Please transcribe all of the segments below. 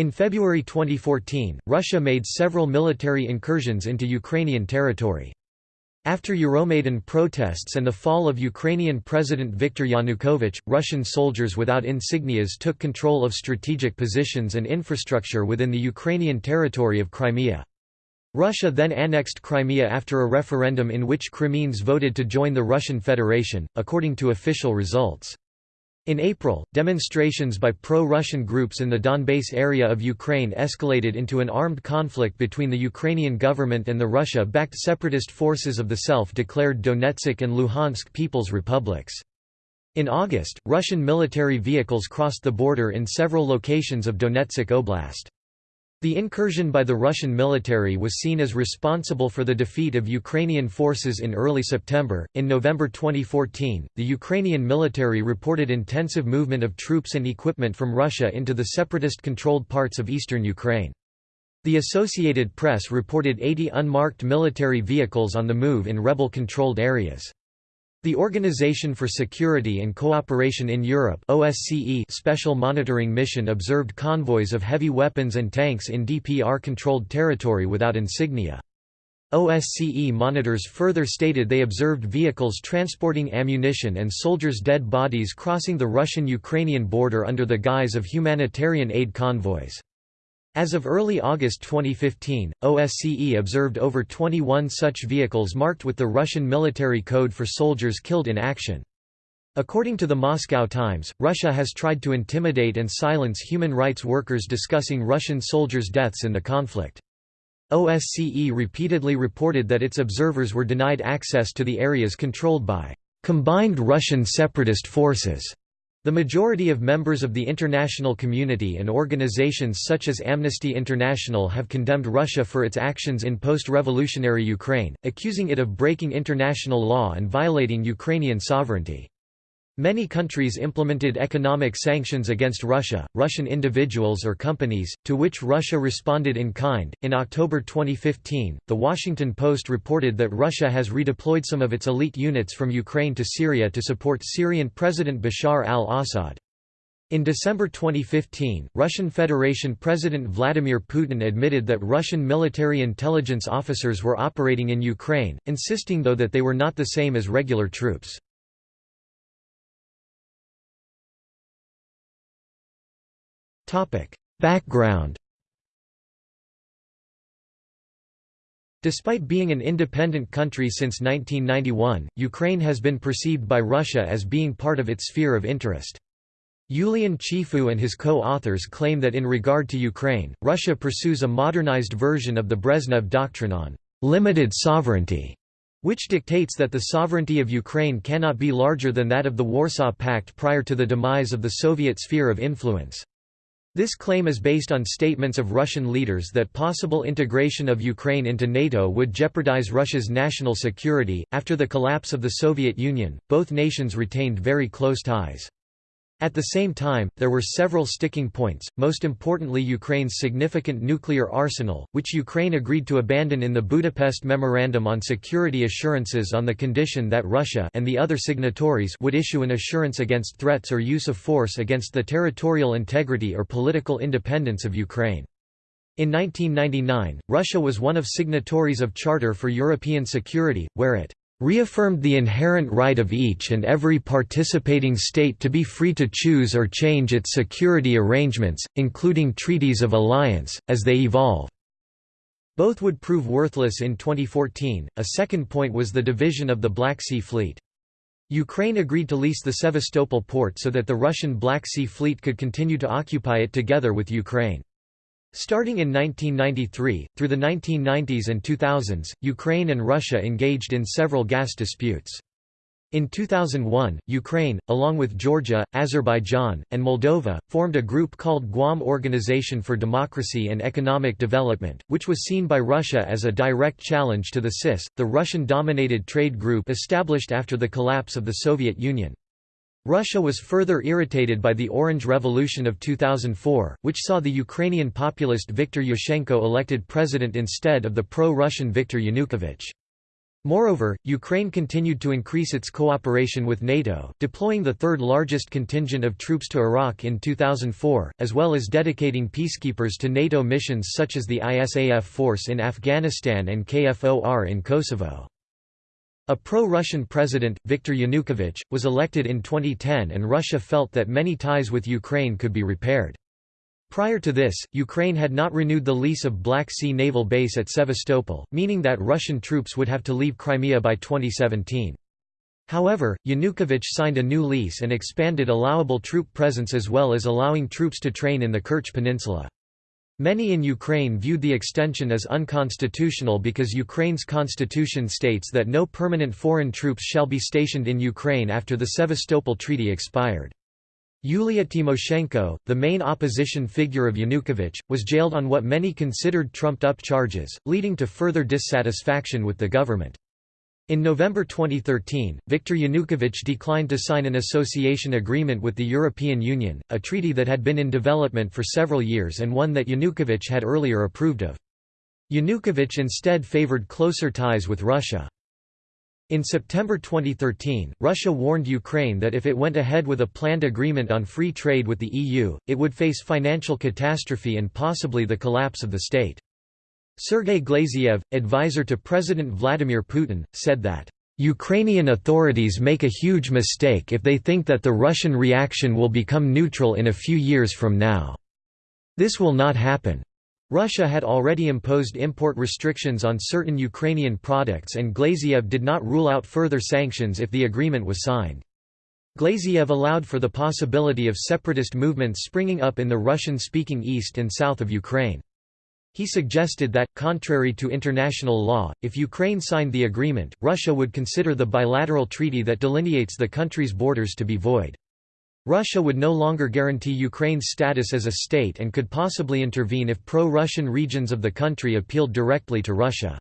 In February 2014, Russia made several military incursions into Ukrainian territory. After Euromaidan protests and the fall of Ukrainian President Viktor Yanukovych, Russian soldiers without insignias took control of strategic positions and infrastructure within the Ukrainian territory of Crimea. Russia then annexed Crimea after a referendum in which Crimeans voted to join the Russian Federation, according to official results. In April, demonstrations by pro-Russian groups in the Donbass area of Ukraine escalated into an armed conflict between the Ukrainian government and the Russia-backed separatist forces of the self-declared Donetsk and Luhansk People's Republics. In August, Russian military vehicles crossed the border in several locations of Donetsk Oblast. The incursion by the Russian military was seen as responsible for the defeat of Ukrainian forces in early September. In November 2014, the Ukrainian military reported intensive movement of troops and equipment from Russia into the separatist controlled parts of eastern Ukraine. The Associated Press reported 80 unmarked military vehicles on the move in rebel controlled areas. The Organization for Security and Cooperation in Europe OSCE Special Monitoring Mission observed convoys of heavy weapons and tanks in DPR-controlled territory without insignia. OSCE monitors further stated they observed vehicles transporting ammunition and soldiers' dead bodies crossing the Russian-Ukrainian border under the guise of humanitarian aid convoys. As of early August 2015, OSCE observed over 21 such vehicles marked with the Russian military code for soldiers killed in action. According to the Moscow Times, Russia has tried to intimidate and silence human rights workers discussing Russian soldiers' deaths in the conflict. OSCE repeatedly reported that its observers were denied access to the areas controlled by combined Russian separatist forces the majority of members of the international community and organizations such as Amnesty International have condemned Russia for its actions in post-revolutionary Ukraine, accusing it of breaking international law and violating Ukrainian sovereignty. Many countries implemented economic sanctions against Russia, Russian individuals or companies, to which Russia responded in kind. In October 2015, The Washington Post reported that Russia has redeployed some of its elite units from Ukraine to Syria to support Syrian President Bashar al Assad. In December 2015, Russian Federation President Vladimir Putin admitted that Russian military intelligence officers were operating in Ukraine, insisting though that they were not the same as regular troops. Background Despite being an independent country since 1991, Ukraine has been perceived by Russia as being part of its sphere of interest. Yulian Chifu and his co-authors claim that in regard to Ukraine, Russia pursues a modernized version of the Brezhnev Doctrine on «limited sovereignty», which dictates that the sovereignty of Ukraine cannot be larger than that of the Warsaw Pact prior to the demise of the Soviet sphere of influence. This claim is based on statements of Russian leaders that possible integration of Ukraine into NATO would jeopardize Russia's national security. After the collapse of the Soviet Union, both nations retained very close ties. At the same time, there were several sticking points, most importantly Ukraine's significant nuclear arsenal, which Ukraine agreed to abandon in the Budapest Memorandum on Security Assurances on the condition that Russia and the other signatories would issue an assurance against threats or use of force against the territorial integrity or political independence of Ukraine. In 1999, Russia was one of signatories of Charter for European Security, where it reaffirmed the inherent right of each and every participating state to be free to choose or change its security arrangements, including treaties of alliance, as they evolve. Both would prove worthless in 2014. A second point was the division of the Black Sea Fleet. Ukraine agreed to lease the Sevastopol port so that the Russian Black Sea Fleet could continue to occupy it together with Ukraine. Starting in 1993, through the 1990s and 2000s, Ukraine and Russia engaged in several gas disputes. In 2001, Ukraine, along with Georgia, Azerbaijan, and Moldova, formed a group called Guam Organization for Democracy and Economic Development, which was seen by Russia as a direct challenge to the CIS, the Russian-dominated trade group established after the collapse of the Soviet Union. Russia was further irritated by the Orange Revolution of 2004, which saw the Ukrainian populist Viktor Yushchenko elected president instead of the pro-Russian Viktor Yanukovych. Moreover, Ukraine continued to increase its cooperation with NATO, deploying the third largest contingent of troops to Iraq in 2004, as well as dedicating peacekeepers to NATO missions such as the ISAF force in Afghanistan and KFOR in Kosovo. A pro-Russian president, Viktor Yanukovych, was elected in 2010 and Russia felt that many ties with Ukraine could be repaired. Prior to this, Ukraine had not renewed the lease of Black Sea Naval Base at Sevastopol, meaning that Russian troops would have to leave Crimea by 2017. However, Yanukovych signed a new lease and expanded allowable troop presence as well as allowing troops to train in the Kerch Peninsula. Many in Ukraine viewed the extension as unconstitutional because Ukraine's constitution states that no permanent foreign troops shall be stationed in Ukraine after the Sevastopol Treaty expired. Yulia Tymoshenko, the main opposition figure of Yanukovych, was jailed on what many considered trumped-up charges, leading to further dissatisfaction with the government. In November 2013, Viktor Yanukovych declined to sign an association agreement with the European Union, a treaty that had been in development for several years and one that Yanukovych had earlier approved of. Yanukovych instead favored closer ties with Russia. In September 2013, Russia warned Ukraine that if it went ahead with a planned agreement on free trade with the EU, it would face financial catastrophe and possibly the collapse of the state. Sergei Glaziev, advisor to President Vladimir Putin, said that, "...Ukrainian authorities make a huge mistake if they think that the Russian reaction will become neutral in a few years from now. This will not happen. Russia had already imposed import restrictions on certain Ukrainian products and Glaziev did not rule out further sanctions if the agreement was signed. Glaziev allowed for the possibility of separatist movements springing up in the Russian-speaking east and south of Ukraine. He suggested that, contrary to international law, if Ukraine signed the agreement, Russia would consider the bilateral treaty that delineates the country's borders to be void. Russia would no longer guarantee Ukraine's status as a state and could possibly intervene if pro-Russian regions of the country appealed directly to Russia.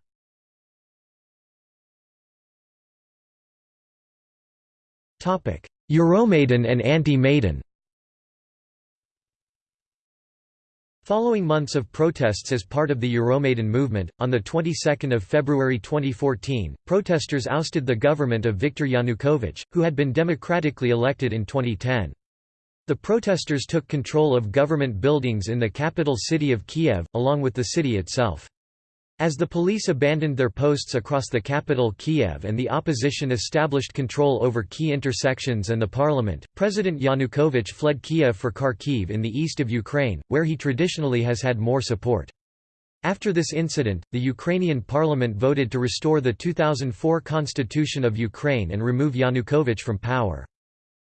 Euromaidan and anti-Maidan Following months of protests as part of the Euromaidan movement, on the 22nd of February 2014, protesters ousted the government of Viktor Yanukovych, who had been democratically elected in 2010. The protesters took control of government buildings in the capital city of Kiev, along with the city itself. As the police abandoned their posts across the capital Kiev and the opposition established control over key intersections and the parliament, President Yanukovych fled Kiev for Kharkiv in the east of Ukraine, where he traditionally has had more support. After this incident, the Ukrainian parliament voted to restore the 2004 constitution of Ukraine and remove Yanukovych from power.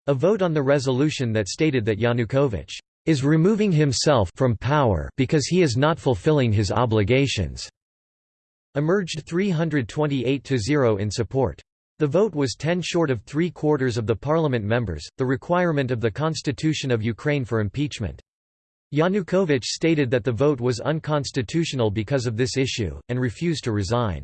A vote on the resolution that stated that Yanukovych is removing himself from power because he is not fulfilling his obligations emerged 328 to 0 in support. The vote was 10 short of three quarters of the parliament members, the requirement of the Constitution of Ukraine for impeachment. Yanukovych stated that the vote was unconstitutional because of this issue, and refused to resign.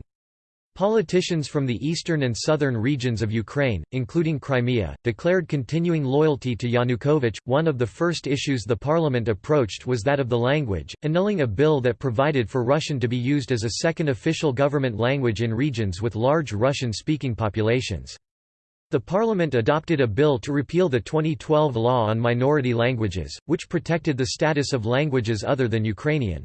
Politicians from the eastern and southern regions of Ukraine, including Crimea, declared continuing loyalty to Yanukovych. One of the first issues the parliament approached was that of the language, annulling a bill that provided for Russian to be used as a second official government language in regions with large Russian-speaking populations. The parliament adopted a bill to repeal the 2012 law on minority languages, which protected the status of languages other than Ukrainian.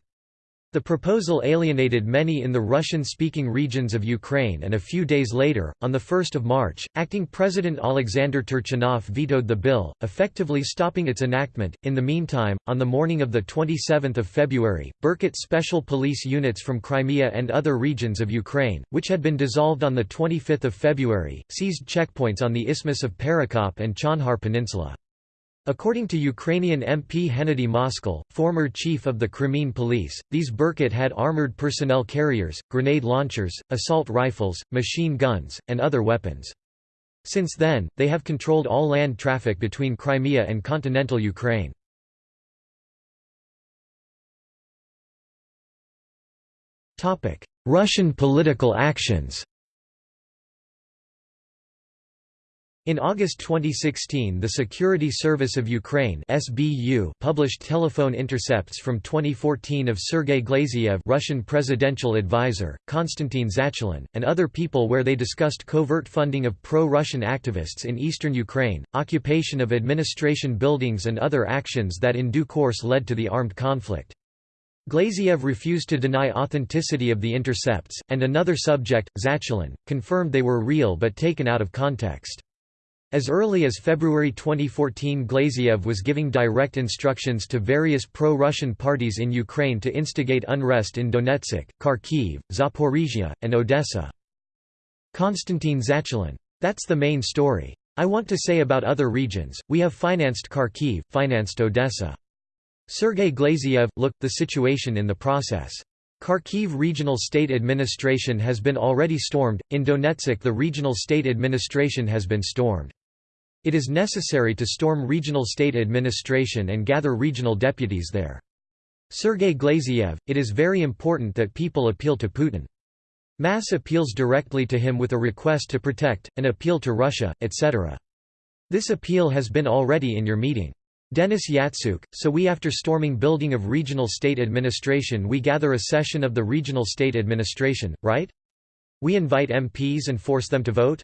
The proposal alienated many in the Russian-speaking regions of Ukraine and a few days later, on 1 March, acting President Alexander Turchinov vetoed the bill, effectively stopping its enactment. In the meantime, on the morning of 27 February, Berkut special police units from Crimea and other regions of Ukraine, which had been dissolved on 25 February, seized checkpoints on the Isthmus of Perekop and Chonhar Peninsula. According to Ukrainian MP Hennady Moskal, former chief of the Crimean police, these Berkut had armored personnel carriers, grenade launchers, assault rifles, machine guns, and other weapons. Since then, they have controlled all land traffic between Crimea and continental Ukraine. Russian political actions In August 2016 the Security Service of Ukraine SBU published telephone intercepts from 2014 of Sergei Glaziev Russian presidential advisor, Konstantin Zatulin, and other people where they discussed covert funding of pro-Russian activists in eastern Ukraine, occupation of administration buildings and other actions that in due course led to the armed conflict. Glaziev refused to deny authenticity of the intercepts, and another subject, Zatulin, confirmed they were real but taken out of context. As early as February 2014 Glaziev was giving direct instructions to various pro-Russian parties in Ukraine to instigate unrest in Donetsk, Kharkiv, Zaporizhia, and Odessa. Konstantin Zatulin. That's the main story. I want to say about other regions, we have financed Kharkiv, financed Odessa. Sergei Glaziev, look, the situation in the process. Kharkiv Regional State Administration has been already stormed, in Donetsk the regional state administration has been stormed. It is necessary to storm regional state administration and gather regional deputies there. Sergei Glaziev, it is very important that people appeal to Putin. Mass appeals directly to him with a request to protect, an appeal to Russia, etc. This appeal has been already in your meeting. Denis Yatsuk, so we after storming building of regional state administration we gather a session of the regional state administration, right? We invite MPs and force them to vote?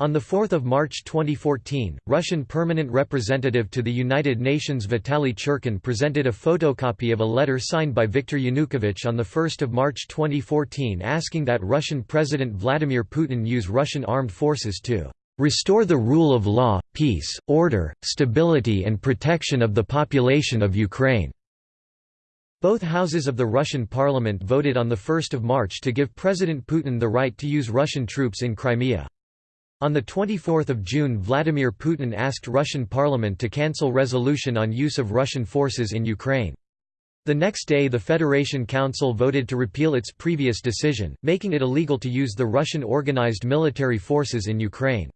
On 4 March 2014, Russian permanent representative to the United Nations Vitaly Churkin presented a photocopy of a letter signed by Viktor Yanukovych on 1 March 2014 asking that Russian President Vladimir Putin use Russian armed forces to "...restore the rule of law, peace, order, stability and protection of the population of Ukraine." Both houses of the Russian parliament voted on 1 March to give President Putin the right to use Russian troops in Crimea. On 24 June Vladimir Putin asked Russian parliament to cancel resolution on use of Russian forces in Ukraine. The next day the Federation Council voted to repeal its previous decision, making it illegal to use the Russian organized military forces in Ukraine.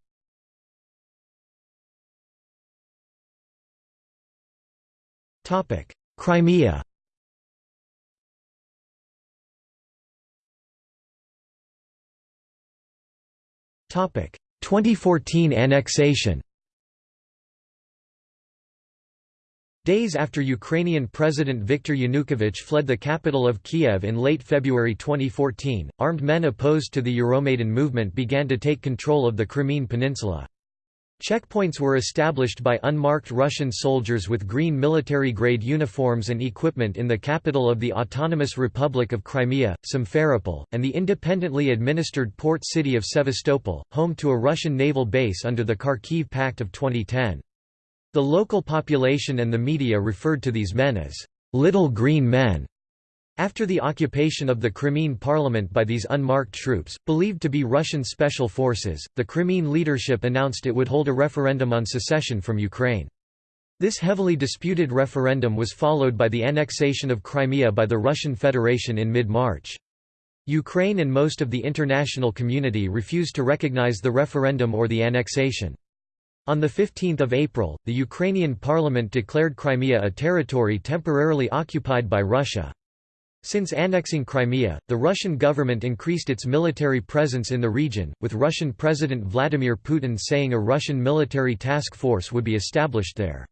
Crimea 2014 annexation Days after Ukrainian President Viktor Yanukovych fled the capital of Kiev in late February 2014, armed men opposed to the Euromaidan movement began to take control of the Crimean Peninsula. Checkpoints were established by unmarked Russian soldiers with green military-grade uniforms and equipment in the capital of the Autonomous Republic of Crimea, Simferopol, and the independently administered port city of Sevastopol, home to a Russian naval base under the Kharkiv Pact of 2010. The local population and the media referred to these men as «little green men», after the occupation of the Crimean parliament by these unmarked troops, believed to be Russian special forces, the Crimean leadership announced it would hold a referendum on secession from Ukraine. This heavily disputed referendum was followed by the annexation of Crimea by the Russian Federation in mid-March. Ukraine and most of the international community refused to recognize the referendum or the annexation. On 15 April, the Ukrainian parliament declared Crimea a territory temporarily occupied by Russia. Since annexing Crimea, the Russian government increased its military presence in the region, with Russian President Vladimir Putin saying a Russian military task force would be established there.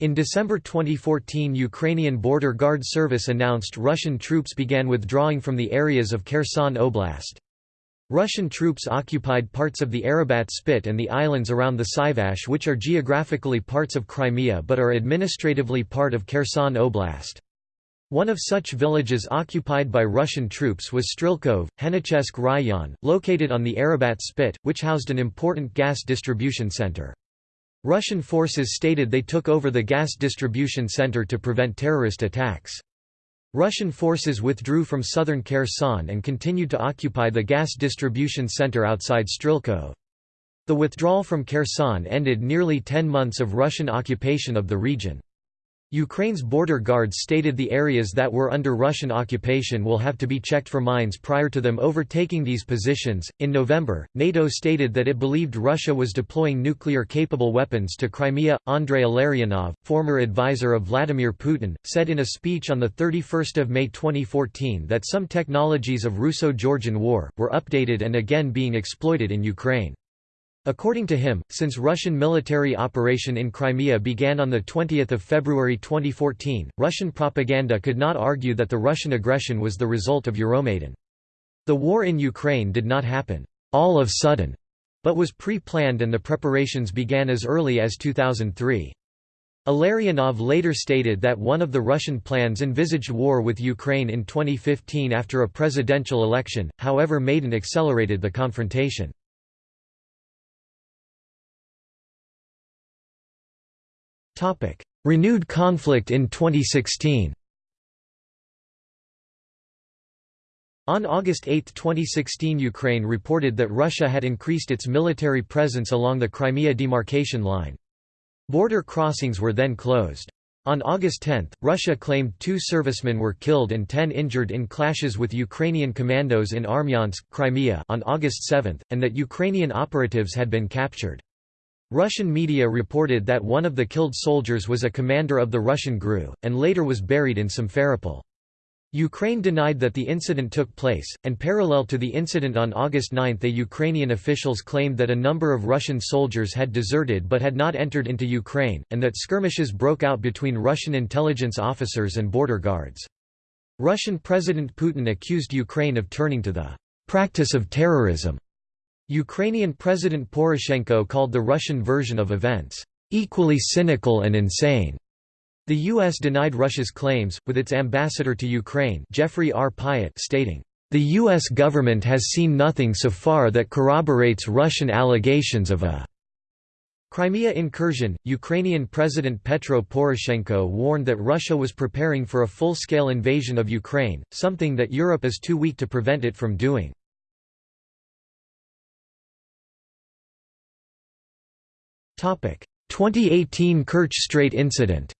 In December 2014 Ukrainian Border Guard Service announced Russian troops began withdrawing from the areas of Kherson Oblast. Russian troops occupied parts of the Arabat Spit and the islands around the Sivash which are geographically parts of Crimea but are administratively part of Kherson Oblast. One of such villages occupied by Russian troops was Strilkov, Henichesk Rayon, located on the Arabat Spit, which housed an important gas distribution center. Russian forces stated they took over the gas distribution center to prevent terrorist attacks. Russian forces withdrew from southern Kherson and continued to occupy the gas distribution center outside Strilkov. The withdrawal from Kherson ended nearly 10 months of Russian occupation of the region. Ukraine's border guards stated the areas that were under Russian occupation will have to be checked for mines prior to them overtaking these positions. In November, NATO stated that it believed Russia was deploying nuclear capable weapons to Crimea. Andrei Illarionov, former advisor of Vladimir Putin, said in a speech on 31 May 2014 that some technologies of Russo Georgian War were updated and again being exploited in Ukraine. According to him, since Russian military operation in Crimea began on 20 February 2014, Russian propaganda could not argue that the Russian aggression was the result of Euromaidan. The war in Ukraine did not happen all of sudden, but was pre-planned and the preparations began as early as 2003. Illarionov later stated that one of the Russian plans envisaged war with Ukraine in 2015 after a presidential election, however Maidan accelerated the confrontation. Renewed conflict in 2016 On August 8, 2016 Ukraine reported that Russia had increased its military presence along the Crimea demarcation line. Border crossings were then closed. On August 10, Russia claimed two servicemen were killed and ten injured in clashes with Ukrainian commandos in Armyansk, Crimea on August 7, and that Ukrainian operatives had been captured. Russian media reported that one of the killed soldiers was a commander of the Russian GRU, and later was buried in Simferopol. Ukraine denied that the incident took place, and parallel to the incident on August 9 the Ukrainian officials claimed that a number of Russian soldiers had deserted but had not entered into Ukraine, and that skirmishes broke out between Russian intelligence officers and border guards. Russian President Putin accused Ukraine of turning to the «practice of terrorism» Ukrainian President Poroshenko called the Russian version of events, "...equally cynical and insane." The U.S. denied Russia's claims, with its ambassador to Ukraine Jeffrey R. Pyatt stating, "...the U.S. government has seen nothing so far that corroborates Russian allegations of a Crimea incursion, Ukrainian President Petro Poroshenko warned that Russia was preparing for a full-scale invasion of Ukraine, something that Europe is too weak to prevent it from doing. 2018 Kerch Strait incident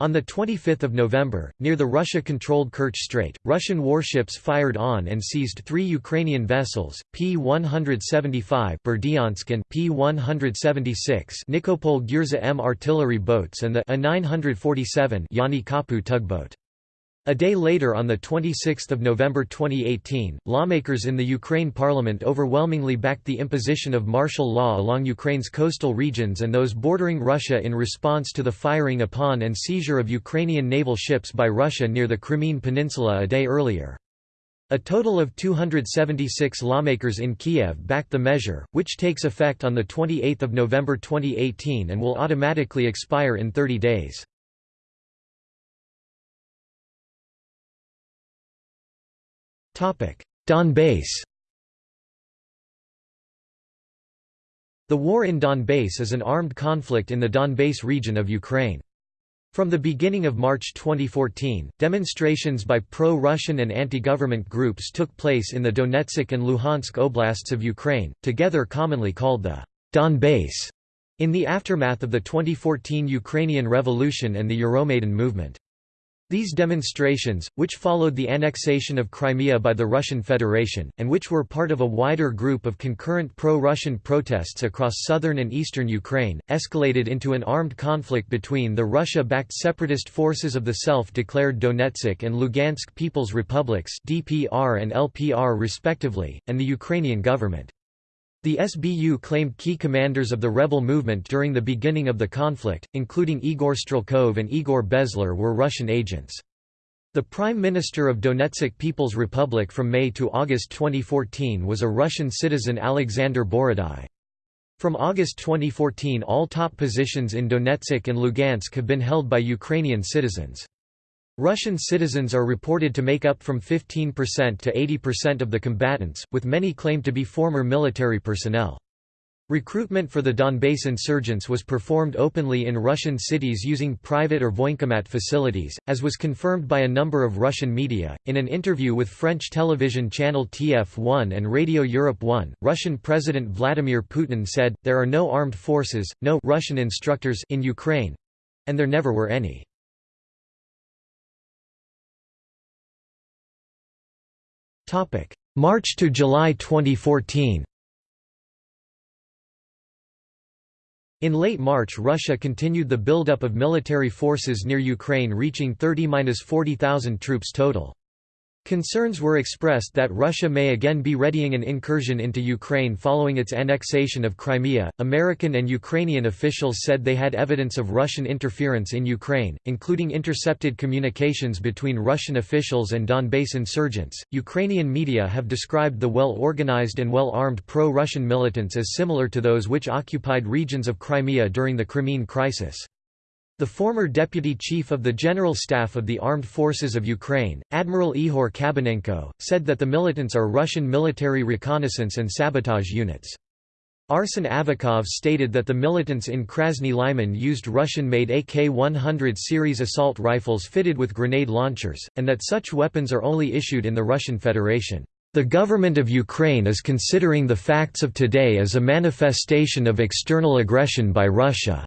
On 25 November, near the Russia-controlled Kerch Strait, Russian warships fired on and seized three Ukrainian vessels, P-175 Berdyansk and P-176 Nikopol Gurza M artillery boats and the A-947 Yani Kapu tugboat. A day later on 26 November 2018, lawmakers in the Ukraine parliament overwhelmingly backed the imposition of martial law along Ukraine's coastal regions and those bordering Russia in response to the firing upon and seizure of Ukrainian naval ships by Russia near the Crimean Peninsula a day earlier. A total of 276 lawmakers in Kiev backed the measure, which takes effect on 28 November 2018 and will automatically expire in 30 days. Donbass The war in Donbass is an armed conflict in the Donbass region of Ukraine. From the beginning of March 2014, demonstrations by pro-Russian and anti-government groups took place in the Donetsk and Luhansk oblasts of Ukraine, together commonly called the Donbass, in the aftermath of the 2014 Ukrainian Revolution and the Euromaidan movement. These demonstrations, which followed the annexation of Crimea by the Russian Federation, and which were part of a wider group of concurrent pro-Russian protests across southern and eastern Ukraine, escalated into an armed conflict between the Russia-backed separatist forces of the self-declared Donetsk and Lugansk People's Republics DPR and LPR respectively, and the Ukrainian government. The SBU claimed key commanders of the rebel movement during the beginning of the conflict, including Igor Strelkov and Igor Bezler were Russian agents. The Prime Minister of Donetsk People's Republic from May to August 2014 was a Russian citizen Alexander Borodai. From August 2014 all top positions in Donetsk and Lugansk have been held by Ukrainian citizens. Russian citizens are reported to make up from 15% to 80% of the combatants, with many claimed to be former military personnel. Recruitment for the Donbass insurgents was performed openly in Russian cities using private or voinkomat facilities, as was confirmed by a number of Russian media. In an interview with French television channel TF1 and Radio Europe 1, Russian President Vladimir Putin said, There are no armed forces, no Russian instructors in Ukraine and there never were any. March to July 2014 In late March Russia continued the buildup of military forces near Ukraine reaching 30–40,000 troops total. Concerns were expressed that Russia may again be readying an incursion into Ukraine following its annexation of Crimea. American and Ukrainian officials said they had evidence of Russian interference in Ukraine, including intercepted communications between Russian officials and Donbass insurgents. Ukrainian media have described the well organized and well armed pro Russian militants as similar to those which occupied regions of Crimea during the Crimean Crisis. The former deputy chief of the General Staff of the Armed Forces of Ukraine, Admiral Ihor Kabanenko, said that the militants are Russian military reconnaissance and sabotage units. Arsen Avakov stated that the militants in Krasny Lyman used Russian-made AK-100 series assault rifles fitted with grenade launchers, and that such weapons are only issued in the Russian Federation. The government of Ukraine is considering the facts of today as a manifestation of external aggression by Russia.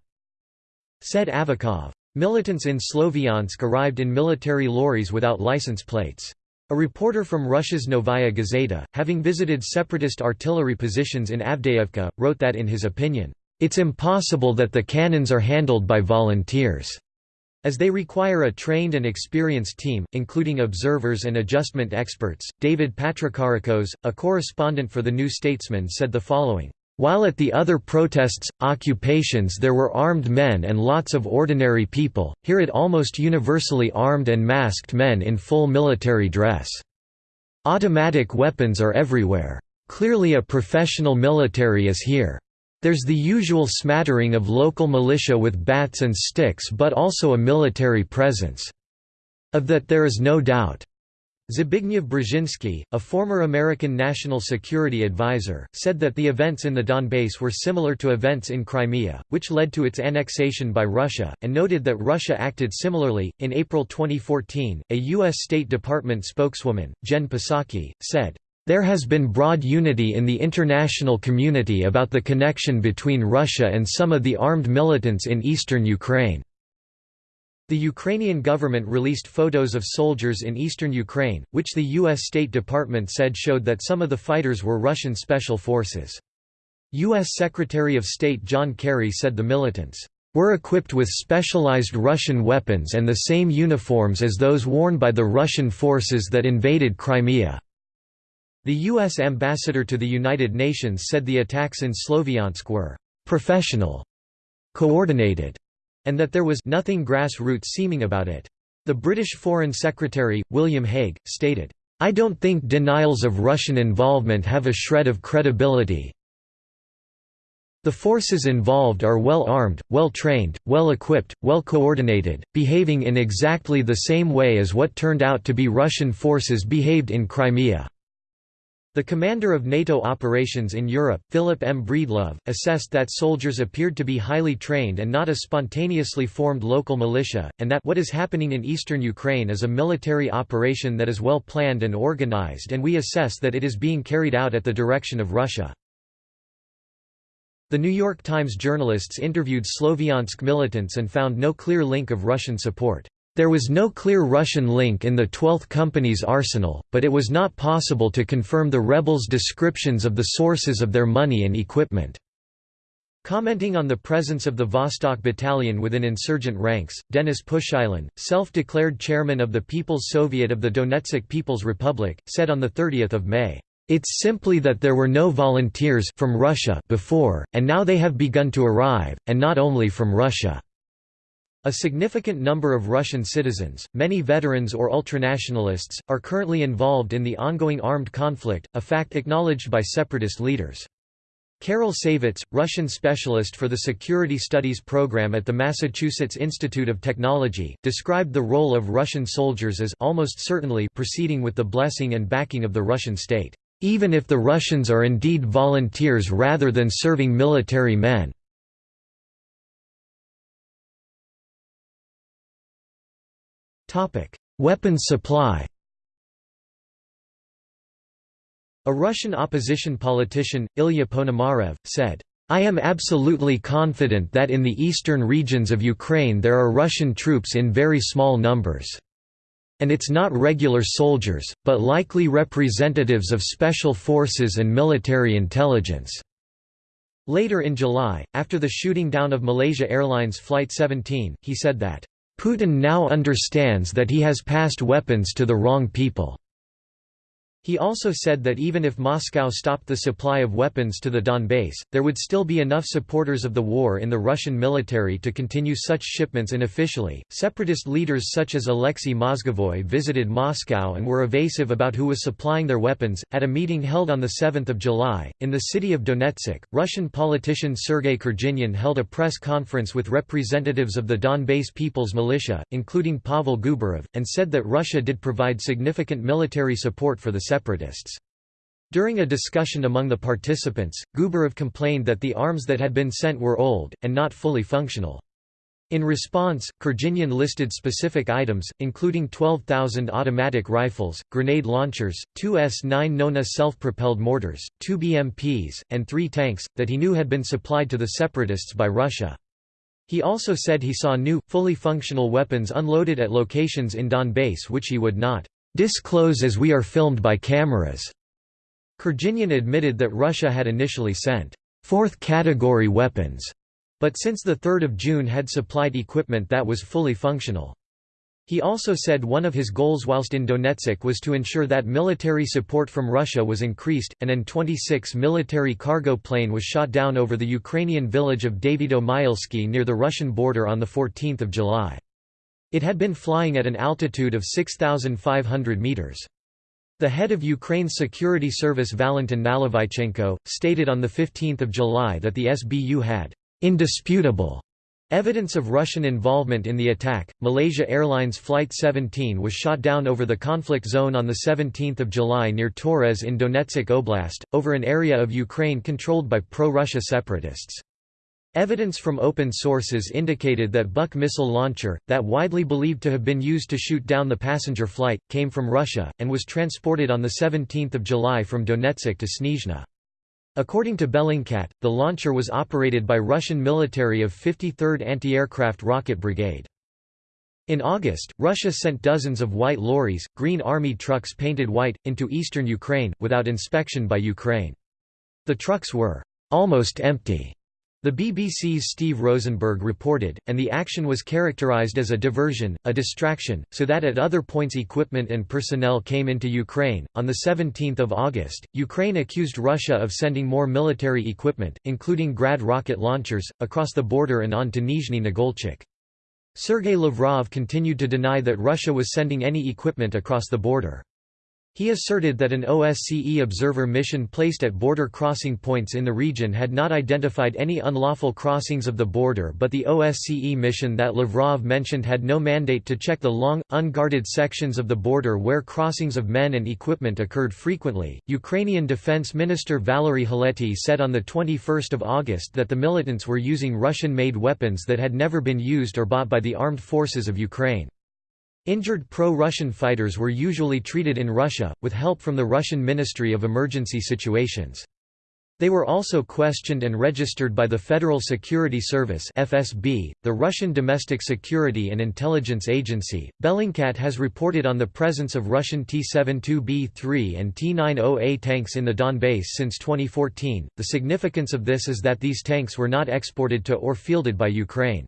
Said Avakov. Militants in Sloviansk arrived in military lorries without license plates. A reporter from Russia's Novaya Gazeta, having visited separatist artillery positions in Avdiivka, wrote that in his opinion, "...it's impossible that the cannons are handled by volunteers." As they require a trained and experienced team, including observers and adjustment experts, David Patrikarakos, a correspondent for The New Statesman said the following, while at the other protests, occupations there were armed men and lots of ordinary people, here it almost universally armed and masked men in full military dress. Automatic weapons are everywhere. Clearly a professional military is here. There's the usual smattering of local militia with bats and sticks but also a military presence. Of that there is no doubt. Zbigniew Brzezinski, a former American national security advisor, said that the events in the Donbass were similar to events in Crimea, which led to its annexation by Russia, and noted that Russia acted similarly. In April 2014, a U.S. State Department spokeswoman, Jen Psaki, said, There has been broad unity in the international community about the connection between Russia and some of the armed militants in eastern Ukraine. The Ukrainian government released photos of soldiers in eastern Ukraine, which the U.S. State Department said showed that some of the fighters were Russian special forces. U.S. Secretary of State John Kerry said the militants were equipped with specialized Russian weapons and the same uniforms as those worn by the Russian forces that invaded Crimea. The U.S. ambassador to the United Nations said the attacks in Sloviansk were professional, coordinated, and that there was nothing grassroots seeming about it. The British Foreign Secretary, William Hague, stated, I don't think denials of Russian involvement have a shred of credibility. The forces involved are well armed, well trained, well equipped, well coordinated, behaving in exactly the same way as what turned out to be Russian forces behaved in Crimea. The commander of NATO operations in Europe, Philip M. Breedlove, assessed that soldiers appeared to be highly trained and not a spontaneously formed local militia, and that what is happening in eastern Ukraine is a military operation that is well planned and organized and we assess that it is being carried out at the direction of Russia. The New York Times journalists interviewed Sloviansk militants and found no clear link of Russian support. There was no clear Russian link in the 12th Company's arsenal, but it was not possible to confirm the rebels' descriptions of the sources of their money and equipment. Commenting on the presence of the Vostok Battalion within insurgent ranks, Denis Pushilin, self-declared chairman of the People's Soviet of the Donetsk People's Republic, said on 30 May, "...it's simply that there were no volunteers from Russia before, and now they have begun to arrive, and not only from Russia." A significant number of Russian citizens, many veterans or ultranationalists, are currently involved in the ongoing armed conflict, a fact acknowledged by separatist leaders. Carol Saivetz, Russian specialist for the Security Studies program at the Massachusetts Institute of Technology, described the role of Russian soldiers as almost certainly proceeding with the blessing and backing of the Russian state, even if the Russians are indeed volunteers rather than serving military men. Weapons supply A Russian opposition politician, Ilya Ponomarev, said, I am absolutely confident that in the eastern regions of Ukraine there are Russian troops in very small numbers. And it's not regular soldiers, but likely representatives of special forces and military intelligence." Later in July, after the shooting down of Malaysia Airlines Flight 17, he said that, Putin now understands that he has passed weapons to the wrong people. He also said that even if Moscow stopped the supply of weapons to the Donbass, there would still be enough supporters of the war in the Russian military to continue such shipments unofficially. Separatist leaders such as Alexei Mozgovoy visited Moscow and were evasive about who was supplying their weapons. At a meeting held on 7 July, in the city of Donetsk, Russian politician Sergei Kurginian held a press conference with representatives of the Donbass People's Militia, including Pavel Gubarev, and said that Russia did provide significant military support for the separatists. During a discussion among the participants, Gubarev complained that the arms that had been sent were old, and not fully functional. In response, Kurginian listed specific items, including 12,000 automatic rifles, grenade launchers, two S-9 Nona self-propelled mortars, two BMPs, and three tanks, that he knew had been supplied to the separatists by Russia. He also said he saw new, fully functional weapons unloaded at locations in Donbass which he would not disclose as we are filmed by cameras. Kurginian admitted that Russia had initially sent fourth-category weapons, but since 3 June had supplied equipment that was fully functional. He also said one of his goals whilst in Donetsk was to ensure that military support from Russia was increased. An An-26 military cargo plane was shot down over the Ukrainian village of Davydo-Myelsky near the Russian border on 14 July. It had been flying at an altitude of 6,500 meters. The head of Ukraine's security service Valentin Nalyvaichenko, stated on 15 July that the SBU had «indisputable» evidence of Russian involvement in the attack. Malaysia Airlines Flight 17 was shot down over the conflict zone on 17 July near Torez in Donetsk Oblast, over an area of Ukraine controlled by pro-Russia separatists. Evidence from open sources indicated that Buk missile launcher, that widely believed to have been used to shoot down the passenger flight, came from Russia, and was transported on 17 July from Donetsk to Snezhny. According to Bellingcat, the launcher was operated by Russian military of 53rd Anti-Aircraft Rocket Brigade. In August, Russia sent dozens of white lorries, Green Army trucks painted white, into eastern Ukraine, without inspection by Ukraine. The trucks were almost empty the BBC's Steve Rosenberg reported, and the action was characterized as a diversion, a distraction, so that at other points equipment and personnel came into Ukraine. On 17 August, Ukraine accused Russia of sending more military equipment, including Grad rocket launchers, across the border and on to Nizhny Nagolchik. Sergei Lavrov continued to deny that Russia was sending any equipment across the border. He asserted that an OSCE observer mission placed at border crossing points in the region had not identified any unlawful crossings of the border but the OSCE mission that Lavrov mentioned had no mandate to check the long, unguarded sections of the border where crossings of men and equipment occurred frequently. Ukrainian Defense Minister Valery Helety said on 21 August that the militants were using Russian-made weapons that had never been used or bought by the armed forces of Ukraine. Injured pro-Russian fighters were usually treated in Russia, with help from the Russian Ministry of Emergency Situations. They were also questioned and registered by the Federal Security Service (FSB), the Russian Domestic Security and Intelligence Agency. Bellingcat has reported on the presence of Russian T-72B3 and T-90A tanks in the Donbass since 2014. The significance of this is that these tanks were not exported to or fielded by Ukraine.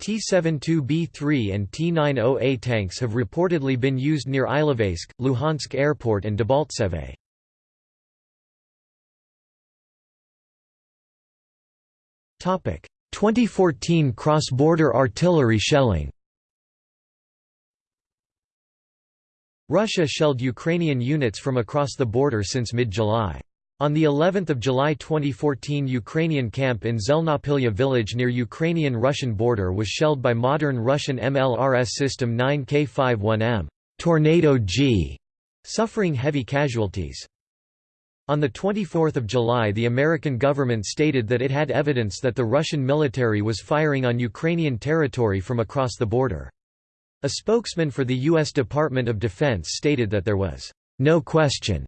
T-72B3 and T-90A tanks have reportedly been used near Ilovaisk, Luhansk Airport and Debaltseve. Topic: 2014 cross-border artillery shelling. Russia shelled Ukrainian units from across the border since mid-July. On the 11th of July 2014 Ukrainian camp in Zelnopilya village near Ukrainian-Russian border was shelled by modern Russian MLRS System 9K51M Tornado G, suffering heavy casualties. On 24 July the American government stated that it had evidence that the Russian military was firing on Ukrainian territory from across the border. A spokesman for the U.S. Department of Defense stated that there was no question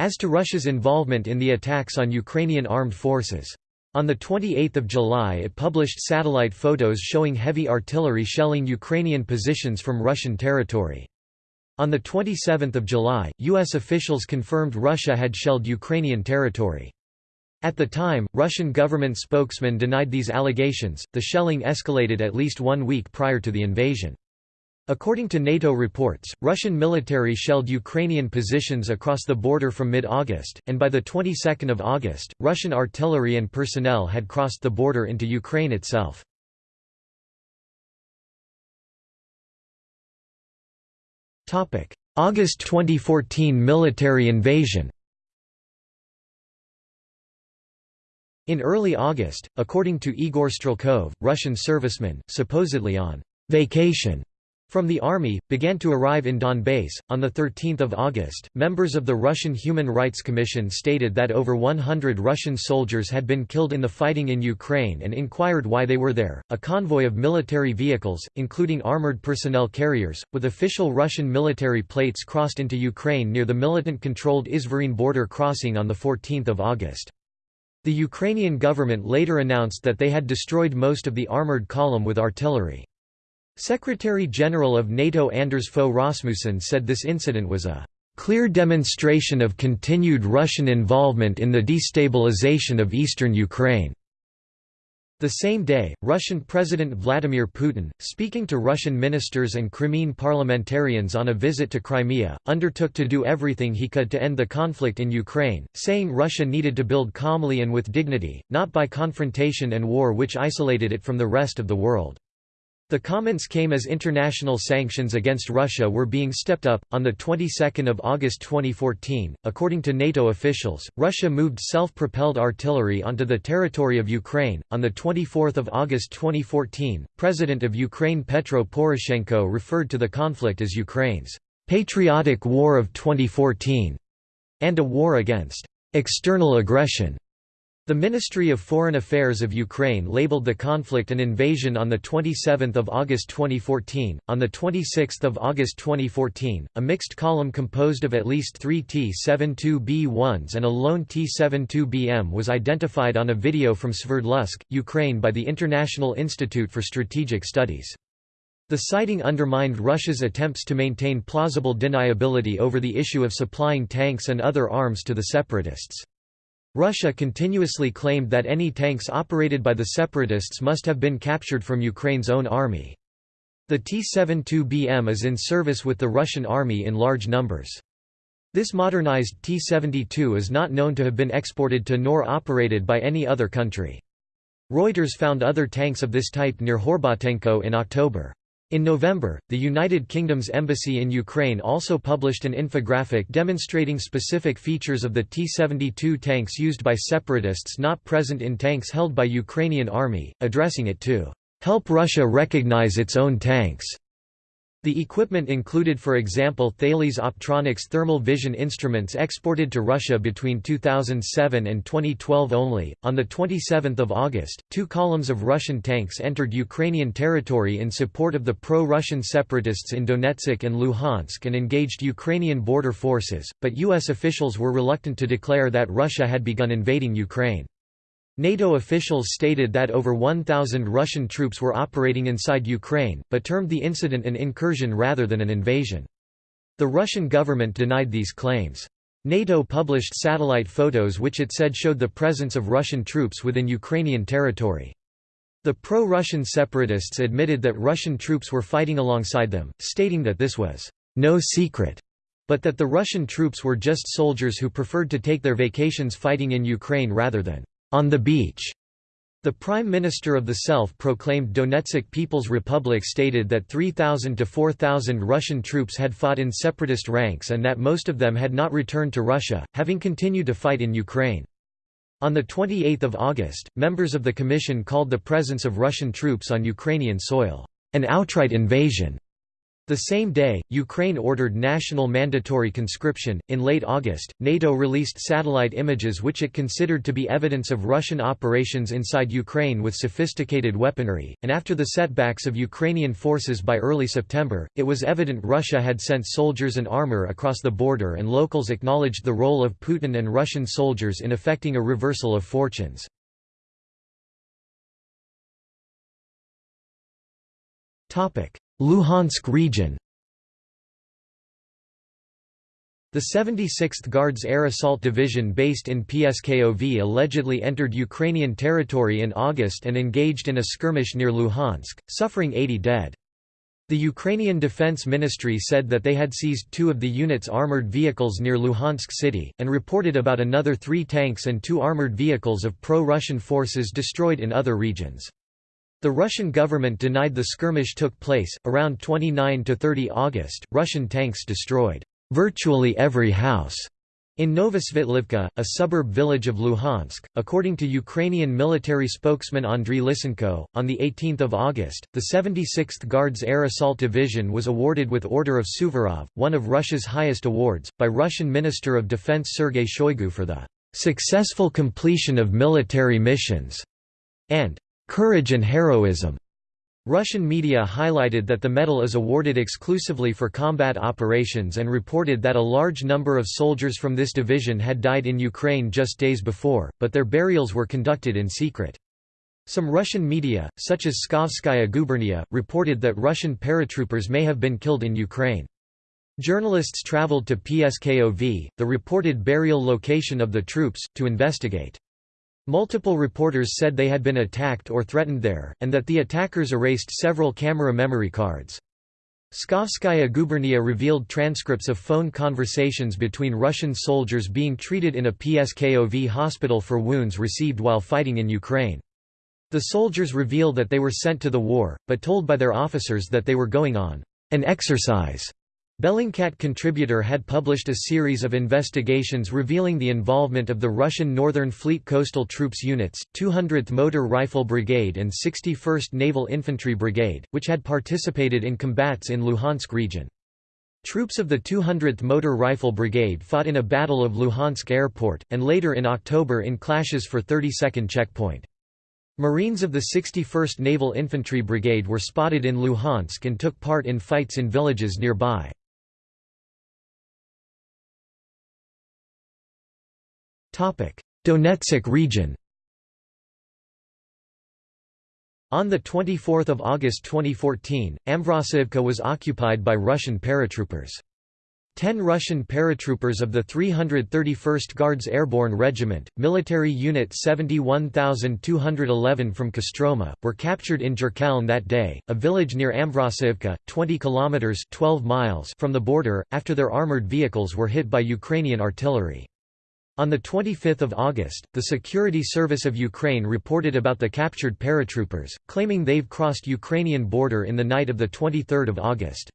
as to Russia's involvement in the attacks on Ukrainian armed forces. On 28 July it published satellite photos showing heavy artillery shelling Ukrainian positions from Russian territory. On 27 July, U.S. officials confirmed Russia had shelled Ukrainian territory. At the time, Russian government spokesman denied these allegations. The shelling escalated at least one week prior to the invasion. According to NATO reports, Russian military shelled Ukrainian positions across the border from mid-August, and by the 22nd of August, Russian artillery and personnel had crossed the border into Ukraine itself. August 2014 military invasion In early August, according to Igor Strelkov, Russian servicemen, supposedly on vacation from the army, began to arrive in Donbass. On 13 August, members of the Russian Human Rights Commission stated that over 100 Russian soldiers had been killed in the fighting in Ukraine and inquired why they were there. A convoy of military vehicles, including armored personnel carriers, with official Russian military plates crossed into Ukraine near the militant controlled Izvaryne border crossing on 14 August. The Ukrainian government later announced that they had destroyed most of the armored column with artillery. Secretary-General of NATO Anders Fogh Rasmussen said this incident was a "...clear demonstration of continued Russian involvement in the destabilization of eastern Ukraine." The same day, Russian President Vladimir Putin, speaking to Russian ministers and Crimean parliamentarians on a visit to Crimea, undertook to do everything he could to end the conflict in Ukraine, saying Russia needed to build calmly and with dignity, not by confrontation and war which isolated it from the rest of the world. The comments came as international sanctions against Russia were being stepped up. On the 22nd of August 2014, according to NATO officials, Russia moved self-propelled artillery onto the territory of Ukraine. On the 24th of August 2014, President of Ukraine Petro Poroshenko referred to the conflict as Ukraine's patriotic war of 2014 and a war against external aggression. The Ministry of Foreign Affairs of Ukraine labeled the conflict an invasion on 27 August 2014. On 26 August 2014, a mixed column composed of at least three T-72B1s and a lone T-72BM was identified on a video from Sverdlovsk, Ukraine by the International Institute for Strategic Studies. The sighting undermined Russia's attempts to maintain plausible deniability over the issue of supplying tanks and other arms to the separatists. Russia continuously claimed that any tanks operated by the separatists must have been captured from Ukraine's own army. The T-72BM is in service with the Russian army in large numbers. This modernized T-72 is not known to have been exported to nor operated by any other country. Reuters found other tanks of this type near Horbatenko in October. In November, the United Kingdom's embassy in Ukraine also published an infographic demonstrating specific features of the T-72 tanks used by separatists not present in tanks held by Ukrainian army, addressing it to help Russia recognize its own tanks. The equipment included for example Thales Optronics thermal vision instruments exported to Russia between 2007 and 2012 only. On the 27th of August, two columns of Russian tanks entered Ukrainian territory in support of the pro-Russian separatists in Donetsk and Luhansk and engaged Ukrainian border forces, but US officials were reluctant to declare that Russia had begun invading Ukraine. NATO officials stated that over 1,000 Russian troops were operating inside Ukraine, but termed the incident an incursion rather than an invasion. The Russian government denied these claims. NATO published satellite photos which it said showed the presence of Russian troops within Ukrainian territory. The pro-Russian separatists admitted that Russian troops were fighting alongside them, stating that this was no secret, but that the Russian troops were just soldiers who preferred to take their vacations fighting in Ukraine rather than on the beach. The Prime Minister of the self-proclaimed Donetsk People's Republic stated that 3,000 to 4,000 Russian troops had fought in separatist ranks and that most of them had not returned to Russia, having continued to fight in Ukraine. On 28 August, members of the Commission called the presence of Russian troops on Ukrainian soil, an outright invasion. The same day, Ukraine ordered national mandatory conscription. In late August, NATO released satellite images which it considered to be evidence of Russian operations inside Ukraine with sophisticated weaponry, and after the setbacks of Ukrainian forces by early September, it was evident Russia had sent soldiers and armor across the border, and locals acknowledged the role of Putin and Russian soldiers in effecting a reversal of fortunes. Topic: Luhansk region The 76th Guards Air Assault Division based in Pskov allegedly entered Ukrainian territory in August and engaged in a skirmish near Luhansk, suffering 80 dead. The Ukrainian Defense Ministry said that they had seized two of the unit's armored vehicles near Luhansk city, and reported about another three tanks and two armored vehicles of pro-Russian forces destroyed in other regions. The Russian government denied the skirmish took place. Around 29 to 30 August, Russian tanks destroyed virtually every house in Novosvitlivka, a suburb village of Luhansk, according to Ukrainian military spokesman Andriy Lysenko, on 18 August, the 76th Guards Air Assault Division was awarded with Order of Suvorov, one of Russia's highest awards, by Russian Minister of Defense Sergei Shoigu for the "...successful completion of military missions", and "...courage and heroism." Russian media highlighted that the medal is awarded exclusively for combat operations and reported that a large number of soldiers from this division had died in Ukraine just days before, but their burials were conducted in secret. Some Russian media, such as Pskovskaya Gubernia, reported that Russian paratroopers may have been killed in Ukraine. Journalists traveled to Pskov, the reported burial location of the troops, to investigate. Multiple reporters said they had been attacked or threatened there, and that the attackers erased several camera memory cards. Pskovskaya Gubernia revealed transcripts of phone conversations between Russian soldiers being treated in a Pskov hospital for wounds received while fighting in Ukraine. The soldiers reveal that they were sent to the war, but told by their officers that they were going on an exercise Bellingcat contributor had published a series of investigations revealing the involvement of the Russian Northern Fleet Coastal Troops units, 200th Motor Rifle Brigade and 61st Naval Infantry Brigade, which had participated in combats in Luhansk region. Troops of the 200th Motor Rifle Brigade fought in a Battle of Luhansk Airport, and later in October in clashes for 32nd Checkpoint. Marines of the 61st Naval Infantry Brigade were spotted in Luhansk and took part in fights in villages nearby. Donetsk region On 24 August 2014, Amvrosivka was occupied by Russian paratroopers. Ten Russian paratroopers of the 331st Guards Airborne Regiment, military unit 71211 from Kostroma, were captured in Dzerkalne that day, a village near Amvrosivka, 20 kilometers 12 miles from the border, after their armored vehicles were hit by Ukrainian artillery. On 25 August, the Security Service of Ukraine reported about the captured paratroopers, claiming they've crossed Ukrainian border in the night of 23 August.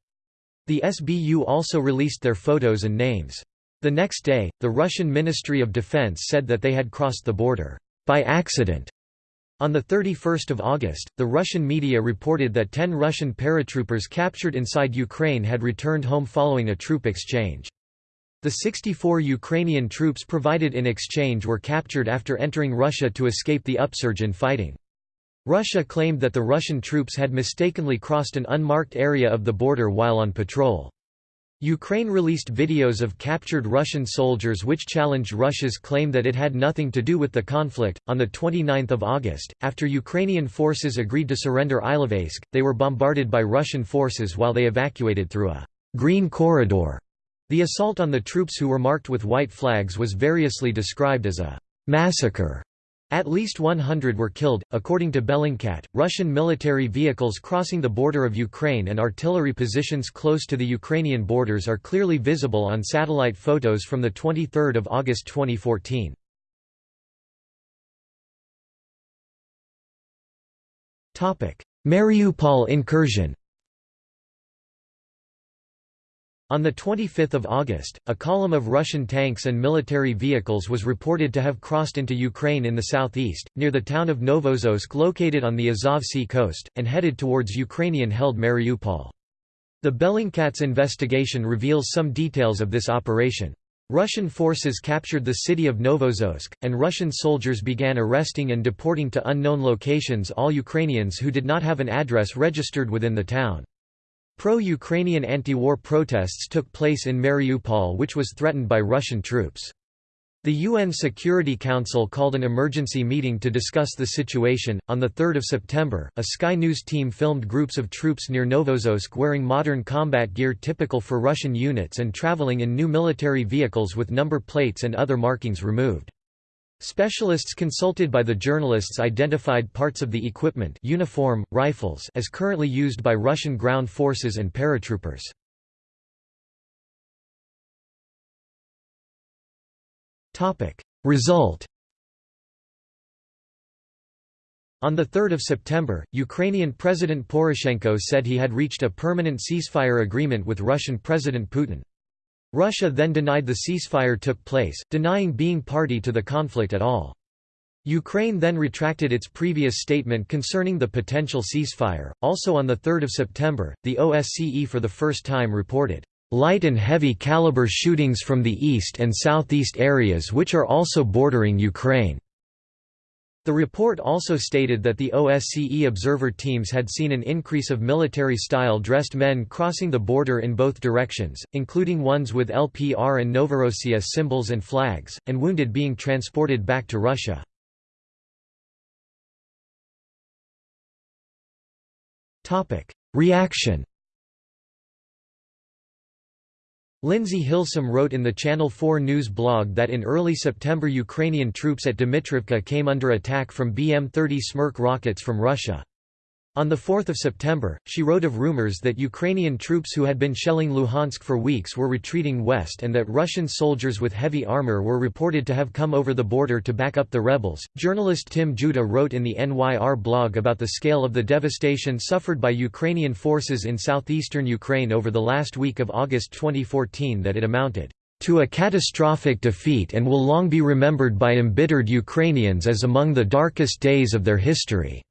The SBU also released their photos and names. The next day, the Russian Ministry of Defense said that they had crossed the border by accident. On 31 August, the Russian media reported that 10 Russian paratroopers captured inside Ukraine had returned home following a troop exchange. The 64 Ukrainian troops provided in exchange were captured after entering Russia to escape the upsurge in fighting. Russia claimed that the Russian troops had mistakenly crossed an unmarked area of the border while on patrol. Ukraine released videos of captured Russian soldiers which challenged Russia's claim that it had nothing to do with the conflict. On the 29th of August, after Ukrainian forces agreed to surrender Ilovaisk, they were bombarded by Russian forces while they evacuated through a green corridor the assault on the troops who were marked with white flags was variously described as a massacre. At least 100 were killed. According to Bellingcat, Russian military vehicles crossing the border of Ukraine and artillery positions close to the Ukrainian borders are clearly visible on satellite photos from the 23 August 2014. Topic: Mariupol incursion On 25 August, a column of Russian tanks and military vehicles was reported to have crossed into Ukraine in the southeast, near the town of Novozovsk located on the Azov Sea coast, and headed towards Ukrainian-held Mariupol. The Bellingcats investigation reveals some details of this operation. Russian forces captured the city of Novozovsk, and Russian soldiers began arresting and deporting to unknown locations all Ukrainians who did not have an address registered within the town. Pro-Ukrainian anti-war protests took place in Mariupol which was threatened by Russian troops. The UN Security Council called an emergency meeting to discuss the situation. On 3 September, a Sky News team filmed groups of troops near Novozovsk wearing modern combat gear typical for Russian units and traveling in new military vehicles with number plates and other markings removed. Specialists consulted by the journalists identified parts of the equipment uniform, rifles as currently used by Russian ground forces and paratroopers. Result On 3 September, Ukrainian President Poroshenko said he had reached a permanent ceasefire agreement with Russian President Putin. Russia then denied the ceasefire took place, denying being party to the conflict at all. Ukraine then retracted its previous statement concerning the potential ceasefire. Also on 3 September, the OSCE for the first time reported light and heavy caliber shootings from the east and southeast areas which are also bordering Ukraine. The report also stated that the OSCE observer teams had seen an increase of military-style dressed men crossing the border in both directions, including ones with LPR and Novorossiya symbols and flags, and wounded being transported back to Russia. Reaction Lindsey Hilsum wrote in the Channel 4 News blog that in early September Ukrainian troops at Dmitrivka came under attack from BM-30 Smerch rockets from Russia. On 4 September, she wrote of rumors that Ukrainian troops who had been shelling Luhansk for weeks were retreating west and that Russian soldiers with heavy armor were reported to have come over the border to back up the rebels. Journalist Tim Judah wrote in the NYR blog about the scale of the devastation suffered by Ukrainian forces in southeastern Ukraine over the last week of August 2014 that it amounted to a catastrophic defeat and will long be remembered by embittered Ukrainians as among the darkest days of their history.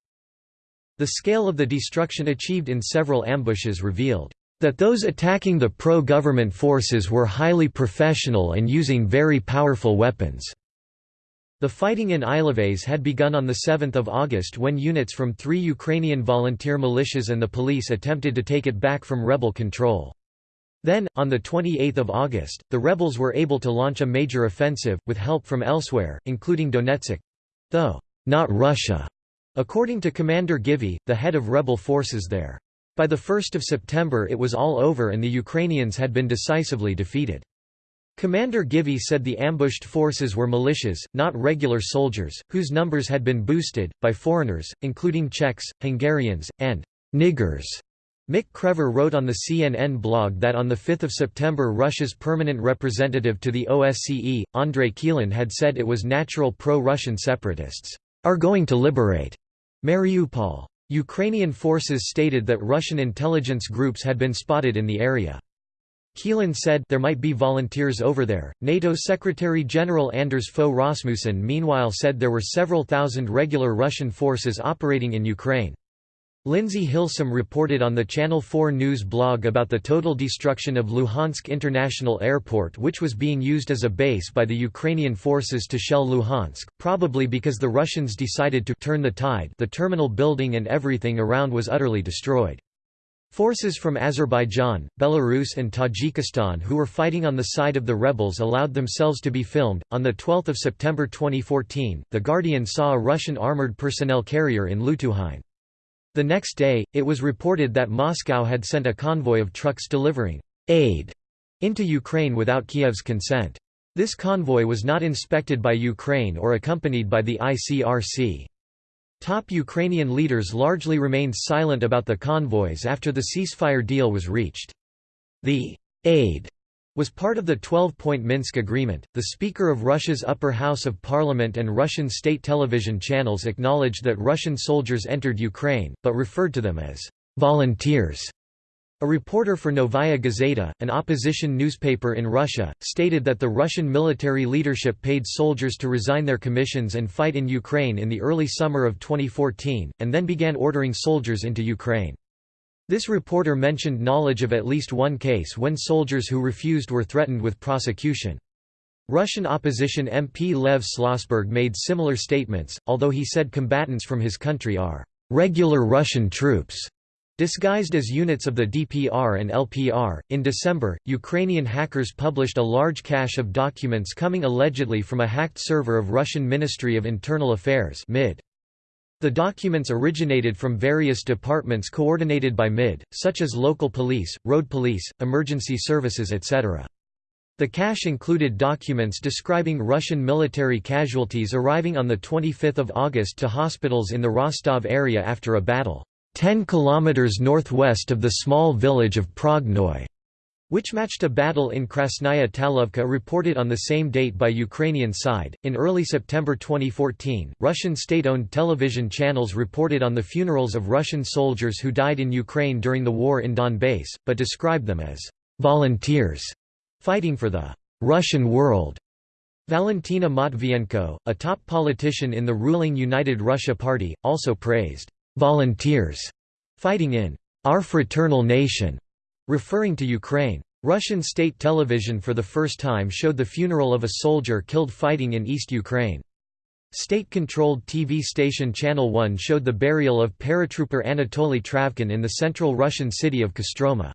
The scale of the destruction achieved in several ambushes revealed that those attacking the pro-government forces were highly professional and using very powerful weapons. The fighting in Ilovaisk had begun on 7 August when units from three Ukrainian volunteer militias and the police attempted to take it back from rebel control. Then, on 28 August, the rebels were able to launch a major offensive, with help from elsewhere, including Donetsk—though not Russia. According to Commander Givi, the head of rebel forces there. By 1 September it was all over and the Ukrainians had been decisively defeated. Commander Givi said the ambushed forces were militias, not regular soldiers, whose numbers had been boosted, by foreigners, including Czechs, Hungarians, and «niggers». Mick Krever wrote on the CNN blog that on 5 September Russia's permanent representative to the OSCE, Andrei Kilin had said it was natural pro-Russian separatists are going to liberate Mariupol. Ukrainian forces stated that Russian intelligence groups had been spotted in the area. Kilin said there might be volunteers over there. NATO Secretary General Anders Fogh Rasmussen meanwhile said there were several thousand regular Russian forces operating in Ukraine. Lindsey Hilsum reported on the Channel 4 News blog about the total destruction of Luhansk International Airport which was being used as a base by the Ukrainian forces to shell Luhansk, probably because the Russians decided to turn the tide the terminal building and everything around was utterly destroyed. Forces from Azerbaijan, Belarus and Tajikistan who were fighting on the side of the rebels allowed themselves to be filmed. On the 12th of September 2014, The Guardian saw a Russian armored personnel carrier in Lutuhyne. The next day, it was reported that Moscow had sent a convoy of trucks delivering aid into Ukraine without Kiev's consent. This convoy was not inspected by Ukraine or accompanied by the ICRC. Top Ukrainian leaders largely remained silent about the convoys after the ceasefire deal was reached. The aid was part of the 12-point Minsk agreement. The Speaker of Russia's upper house of parliament and Russian state television channels acknowledged that Russian soldiers entered Ukraine, but referred to them as volunteers. A reporter for Novaya Gazeta, an opposition newspaper in Russia, stated that the Russian military leadership paid soldiers to resign their commissions and fight in Ukraine in the early summer of 2014, and then began ordering soldiers into Ukraine. This reporter mentioned knowledge of at least one case when soldiers who refused were threatened with prosecution. Russian opposition MP Lev Shlosberg made similar statements, although he said combatants from his country are regular Russian troops. Disguised as units of the DPR and LPR, in December, Ukrainian hackers published a large cache of documents coming allegedly from a hacked server of Russian Ministry of Internal Affairs MID. The documents originated from various departments coordinated by MID, such as local police, road police, emergency services etc. The cache included documents describing Russian military casualties arriving on 25 August to hospitals in the Rostov area after a battle, 10 kilometers northwest of the small village of Prognoy which matched a battle in Krasnaya Talovka reported on the same date by Ukrainian side. In early September 2014, Russian state owned television channels reported on the funerals of Russian soldiers who died in Ukraine during the war in Donbass, but described them as volunteers fighting for the Russian world. Valentina Matvienko, a top politician in the ruling United Russia Party, also praised volunteers fighting in our fraternal nation Referring to Ukraine. Russian state television for the first time showed the funeral of a soldier killed fighting in East Ukraine. State-controlled TV station Channel 1 showed the burial of paratrooper Anatoly Travkin in the central Russian city of Kostroma.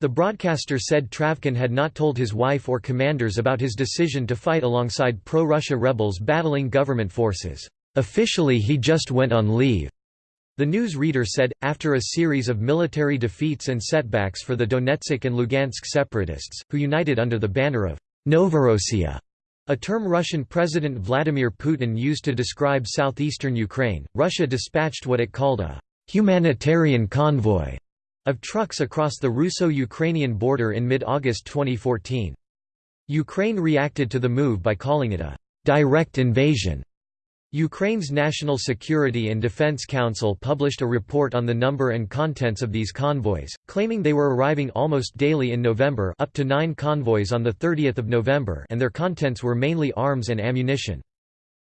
The broadcaster said Travkin had not told his wife or commanders about his decision to fight alongside pro-Russia rebels battling government forces. Officially he just went on leave. The news reader said, after a series of military defeats and setbacks for the Donetsk and Lugansk separatists, who united under the banner of Novorossiya, a term Russian President Vladimir Putin used to describe southeastern Ukraine, Russia dispatched what it called a humanitarian convoy of trucks across the Russo-Ukrainian border in mid-August 2014. Ukraine reacted to the move by calling it a direct invasion. Ukraine's National Security and Defense Council published a report on the number and contents of these convoys, claiming they were arriving almost daily in November up to nine convoys on 30 November and their contents were mainly arms and ammunition.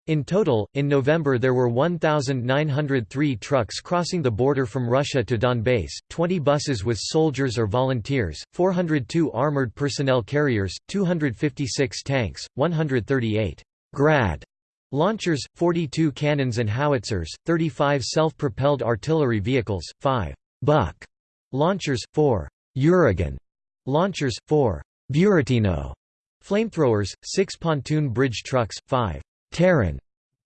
In total, in November there were 1,903 trucks crossing the border from Russia to Donbass, 20 buses with soldiers or volunteers, 402 armored personnel carriers, 256 tanks, 138 Grad Launchers, 42 cannons and howitzers, 35 self-propelled artillery vehicles, 5 Buk launchers, 4 Uragan launchers, 4 Buratino flamethrowers, 6 pontoon bridge trucks, 5 Taran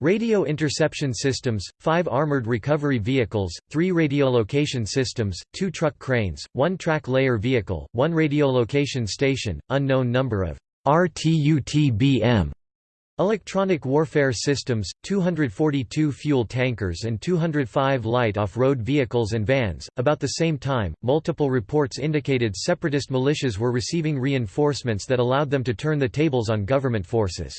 radio interception systems, 5 armored recovery vehicles, 3 radiolocation systems, 2 truck cranes, 1 track layer vehicle, 1 radiolocation station, unknown number of RTUTBM Electronic warfare systems, 242 fuel tankers and 205 light off-road vehicles and vans. About the same time, multiple reports indicated separatist militias were receiving reinforcements that allowed them to turn the tables on government forces.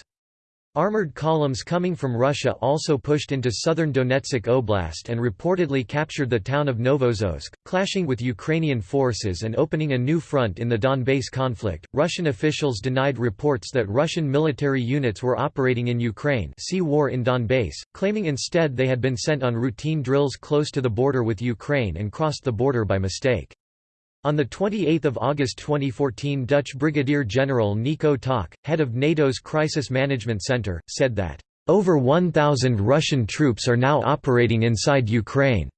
Armored columns coming from Russia also pushed into southern Donetsk Oblast and reportedly captured the town of Novozovsk, clashing with Ukrainian forces and opening a new front in the Donbass conflict. Russian officials denied reports that Russian military units were operating in Ukraine, see War in Donbass, claiming instead they had been sent on routine drills close to the border with Ukraine and crossed the border by mistake. On 28 August 2014 Dutch Brigadier General Nico Tak, head of NATO's Crisis Management Center, said that, "...over 1,000 Russian troops are now operating inside Ukraine."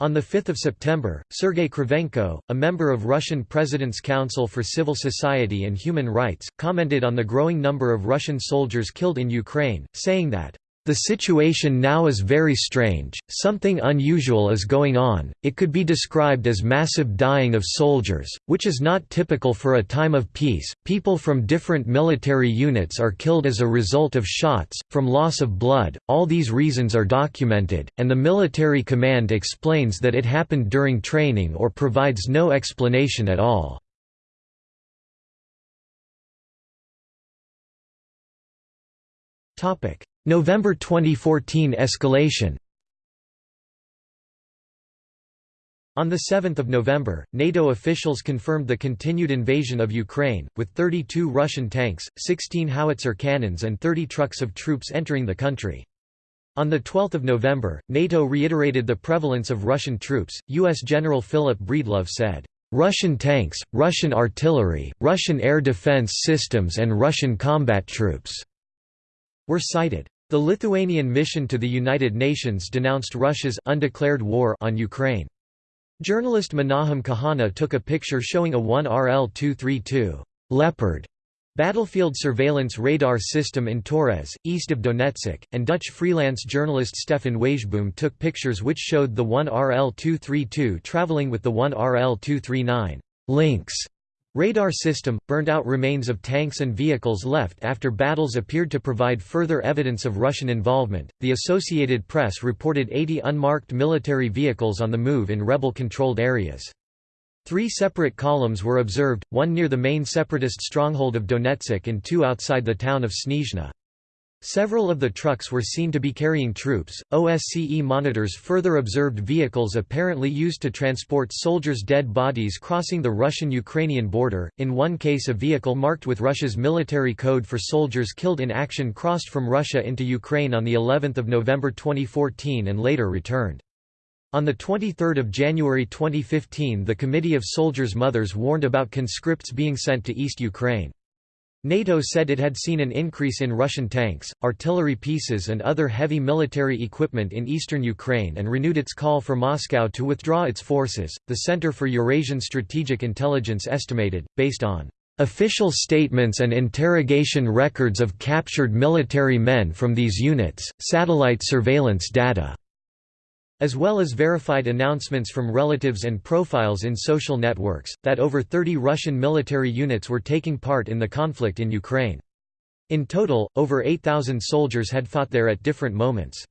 On 5 September, Sergei Kravchenko, a member of Russian President's Council for Civil Society and Human Rights, commented on the growing number of Russian soldiers killed in Ukraine, saying that, the situation now is very strange, something unusual is going on, it could be described as massive dying of soldiers, which is not typical for a time of peace. People from different military units are killed as a result of shots, from loss of blood, all these reasons are documented, and the military command explains that it happened during training or provides no explanation at all. Topic November 2014 escalation On 7 November, NATO officials confirmed the continued invasion of Ukraine, with 32 Russian tanks, 16 howitzer cannons and 30 trucks of troops entering the country. On 12 November, NATO reiterated the prevalence of Russian troops. U.S. General Philip Breedlove said, Russian tanks, Russian artillery, Russian air defense systems and Russian combat troops were cited. The Lithuanian mission to the United Nations denounced Russia's undeclared war on Ukraine. Journalist Menahem Kahana took a picture showing a 1RL-232 Leopard battlefield surveillance radar system in Torez, east of Donetsk, and Dutch freelance journalist Stefan Huijboom took pictures which showed the 1RL-232 traveling with the 1RL-239 Lynx Radar system, burned out remains of tanks and vehicles left after battles appeared to provide further evidence of Russian involvement. The Associated Press reported 80 unmarked military vehicles on the move in rebel controlled areas. Three separate columns were observed, one near the main separatist stronghold of Donetsk and two outside the town of Snizhne. Several of the trucks were seen to be carrying troops. OSCE monitors further observed vehicles apparently used to transport soldiers' dead bodies crossing the Russian Ukrainian border. In one case, a vehicle marked with Russia's military code for soldiers killed in action crossed from Russia into Ukraine on the 11th of November 2014 and later returned. On 23 January 2015 the Committee of Soldiers' Mothers warned about conscripts being sent to East Ukraine. NATO said it had seen an increase in Russian tanks, artillery pieces and other heavy military equipment in eastern Ukraine and renewed its call for Moscow to withdraw its forces. The Center for Eurasian Strategic Intelligence estimated, based on official statements and interrogation records of captured military men from these units, satellite surveillance data as well as verified announcements from relatives and profiles in social networks, that over 30 Russian military units were taking part in the conflict in Ukraine. In total, over 8,000 soldiers had fought there at different moments.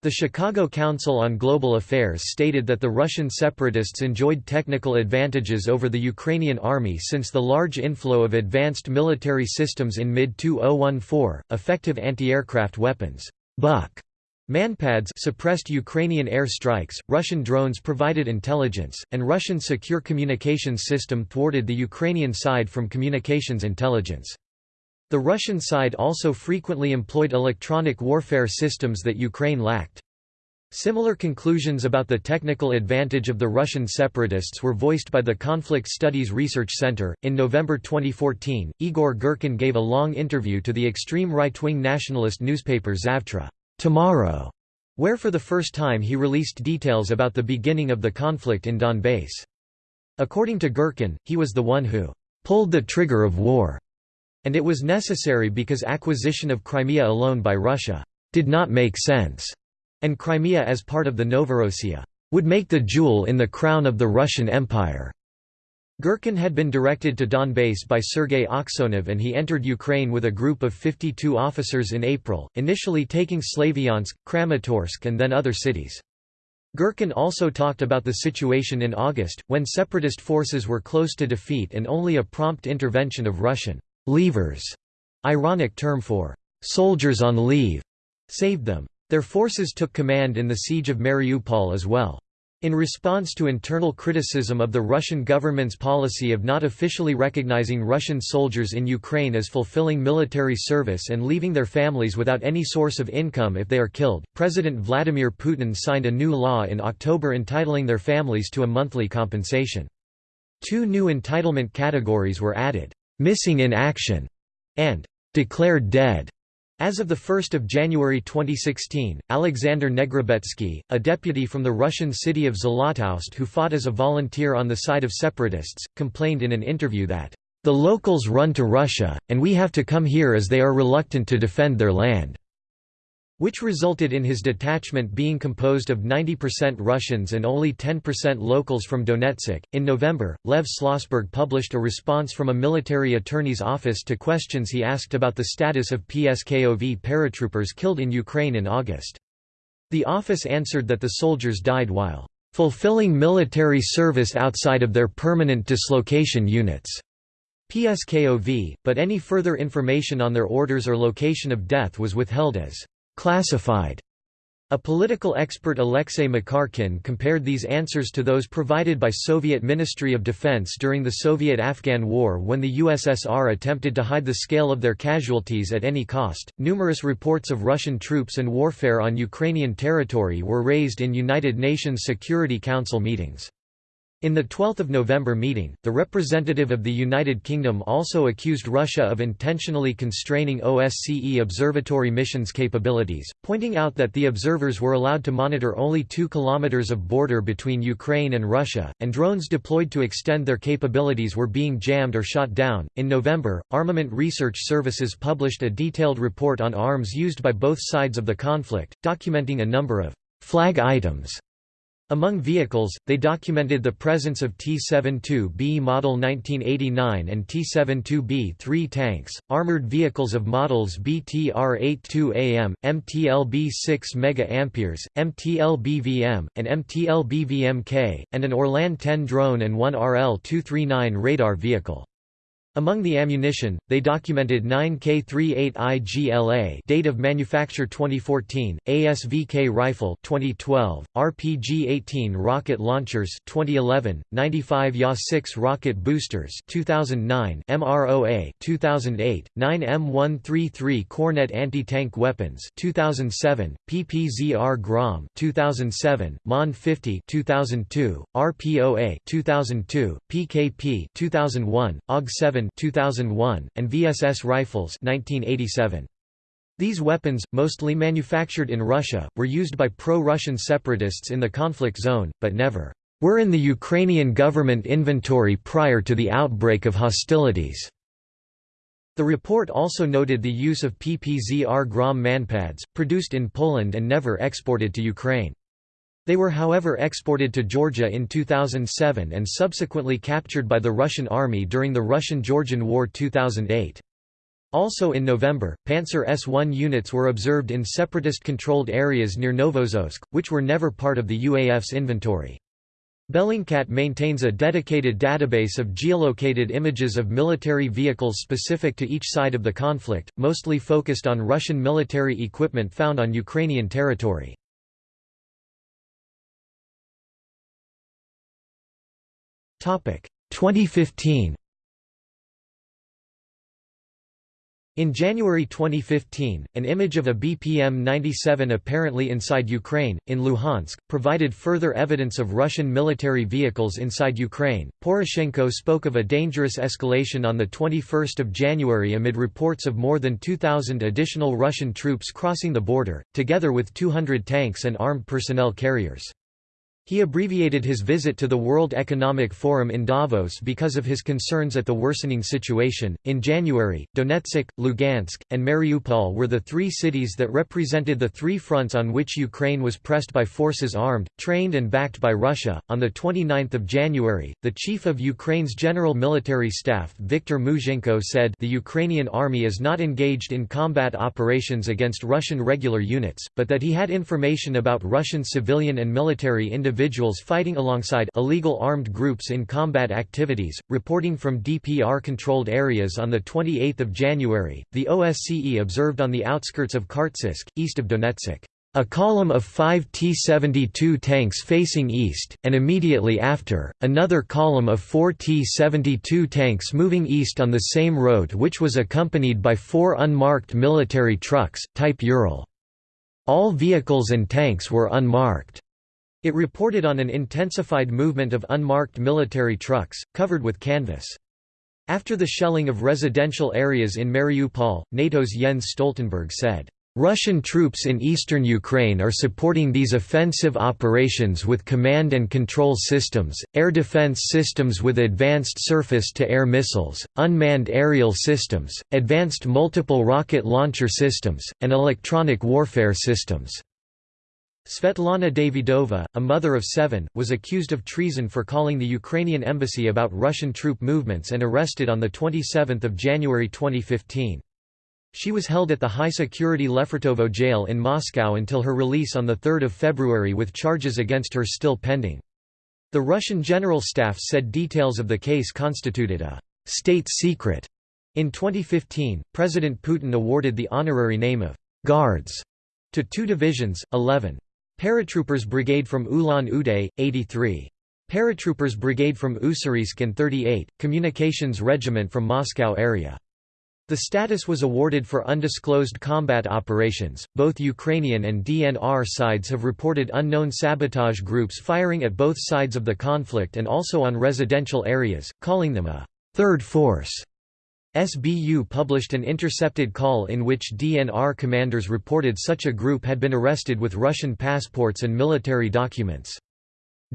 The Chicago Council on Global Affairs stated that the Russian separatists enjoyed technical advantages over the Ukrainian army since the large inflow of advanced military systems in mid-2014, effective anti-aircraft weapons Buk Manpads suppressed Ukrainian air strikes, Russian drones provided intelligence, and Russian secure communications system thwarted the Ukrainian side from communications intelligence. The Russian side also frequently employed electronic warfare systems that Ukraine lacked. Similar conclusions about the technical advantage of the Russian separatists were voiced by the Conflict Studies Research Center. In November 2014, Igor Girkin gave a long interview to the extreme right wing nationalist newspaper Zavtra. Tomorrow, where for the first time he released details about the beginning of the conflict in Donbass. According to Girkin, he was the one who pulled the trigger of war, and it was necessary because acquisition of Crimea alone by Russia did not make sense, and Crimea as part of the Novorossiya would make the jewel in the crown of the Russian Empire. Girkin had been directed to Donbass by Sergei Aksyonov and he entered Ukraine with a group of 52 officers in April, initially taking Slavyansk, Kramatorsk and then other cities. Girkin also talked about the situation in August, when separatist forces were close to defeat and only a prompt intervention of Russian leavers, ironic term for soldiers on leave, saved them. Their forces took command in the siege of Mariupol as well. In response to internal criticism of the Russian government's policy of not officially recognizing Russian soldiers in Ukraine as fulfilling military service and leaving their families without any source of income if they are killed, President Vladimir Putin signed a new law in October entitling their families to a monthly compensation. Two new entitlement categories were added, "'missing in action' and "'declared dead' As of 1 January 2016, Alexander Negrobetsky, a deputy from the Russian city of Zlatoust who fought as a volunteer on the side of separatists, complained in an interview that, "...the locals run to Russia, and we have to come here as they are reluctant to defend their land." Which resulted in his detachment being composed of 90% Russians and only 10% locals from Donetsk. In November, Lev Shlosberg published a response from a military attorney's office to questions he asked about the status of PSKOV paratroopers killed in Ukraine in August. The office answered that the soldiers died while fulfilling military service outside of their permanent dislocation units. PSKOV, but any further information on their orders or location of death was withheld as classified. A political expert Alexei Makarkin compared these answers to those provided by Soviet Ministry of Defense during the Soviet-Afghan War when the USSR attempted to hide the scale of their casualties at any cost. Numerous reports of Russian troops and warfare on Ukrainian territory were raised in United Nations Security Council meetings. In the 12 November meeting, the representative of the United Kingdom also accused Russia of intentionally constraining OSCE observatory missions capabilities, pointing out that the observers were allowed to monitor only 2 kilometers of border between Ukraine and Russia, and drones deployed to extend their capabilities were being jammed or shot down. In November, Armament Research Services published a detailed report on arms used by both sides of the conflict, documenting a number of flag items Among vehicles, they documented the presence of T-72B Model 1989 and T-72B-3 tanks, armored vehicles of models BTR-82AM, MTLB-6 MA, MTLB-VM, and MTLB-VM-K, and an Orlan 10 drone and one RL-239 radar vehicle. Among the ammunition, they documented 9K38IGLA date of manufacture 2014, ASVK rifle 2012, RPG-18 rocket launchers 2011, 95 Ya-6 rocket boosters 2009, MROA 2008, 9 M133 Kornet anti-tank weapons 2007, PPZR Grom 2007, MON 50 2002, RPOA 2002, PKP 2001, AUG 7 2001, and VSS rifles 1987. These weapons, mostly manufactured in Russia, were used by pro-Russian separatists in the conflict zone, but never were in the Ukrainian government inventory prior to the outbreak of hostilities. The report also noted the use of PPZR Grom manpads, produced in Poland and never exported to Ukraine. They were however exported to Georgia in 2007 and subsequently captured by the Russian army during the Russian–Georgian War 2008. Also in November, Pantsir-S1 units were observed in separatist-controlled areas near Novozovsk, which were never part of the UAF's inventory. Bellingcat maintains a dedicated database of geolocated images of military vehicles specific to each side of the conflict, mostly focused on Russian military equipment found on Ukrainian territory. 2015 In January 2015, an image of a BPM-97 apparently inside Ukraine, in Luhansk, provided further evidence of Russian military vehicles inside Ukraine. Poroshenko spoke of a dangerous escalation on 21 January amid reports of more than 2,000 additional Russian troops crossing the border, together with 200 tanks and armed personnel carriers. He abbreviated his visit to the World Economic Forum in Davos because of his concerns at the worsening situation. In January, Donetsk, Lugansk, and Mariupol were the three cities that represented the three fronts on which Ukraine was pressed by forces armed, trained, and backed by Russia. On the 29th of January, the chief of Ukraine's General Military Staff, Viktor Muzhenko, said the Ukrainian army is not engaged in combat operations against Russian regular units, but that he had information about Russian civilian and military individuals individuals fighting alongside illegal armed groups in combat activities. Reporting from DPR controlled areas on the 28th of January, the OSCE observed on the outskirts of Khartsyzk, east of Donetsk, a column of five T-72 tanks facing east, and immediately after, another column of four T-72 tanks moving east on the same road which was accompanied by four unmarked military trucks, type Ural. All vehicles and tanks were unmarked. It reported on an intensified movement of unmarked military trucks, covered with canvas. After the shelling of residential areas in Mariupol, NATO's Jens Stoltenberg said, Russian troops in eastern Ukraine are supporting these offensive operations with command and control systems, air defense systems with advanced surface-to-air missiles, unmanned aerial systems, advanced multiple rocket launcher systems, and electronic warfare systems. Svetlana Davidova, a mother of seven, was accused of treason for calling the Ukrainian embassy about Russian troop movements and arrested on 27 January 2015. She was held at the high-security Lefortovo jail in Moscow until her release on 3 February with charges against her still pending. The Russian General Staff said details of the case constituted a «state secret». In 2015, President Putin awarded the honorary name of «Guards» to two divisions, 11. Paratroopers Brigade from Ulan-Ude, 83. Paratroopers Brigade from Ussuriysk and 38, Communications Regiment from Moscow area. The status was awarded for undisclosed combat operations. Both Ukrainian and DNR sides have reported unknown sabotage groups firing at both sides of the conflict and also on residential areas, calling them a third force. SBU published an intercepted call in which DNR commanders reported such a group had been arrested with Russian passports and military documents.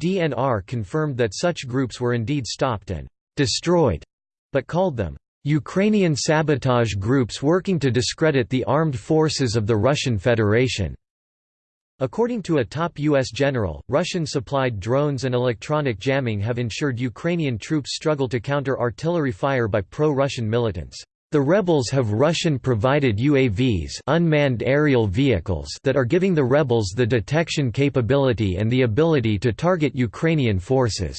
DNR confirmed that such groups were indeed stopped and destroyed, but called them Ukrainian sabotage groups working to discredit the armed forces of the Russian Federation. According to a top U.S. general, Russian-supplied drones and electronic jamming have ensured Ukrainian troops struggle to counter artillery fire by pro-Russian militants. The rebels have Russian-provided UAVs unmanned aerial vehicles that are giving the rebels the detection capability and the ability to target Ukrainian forces.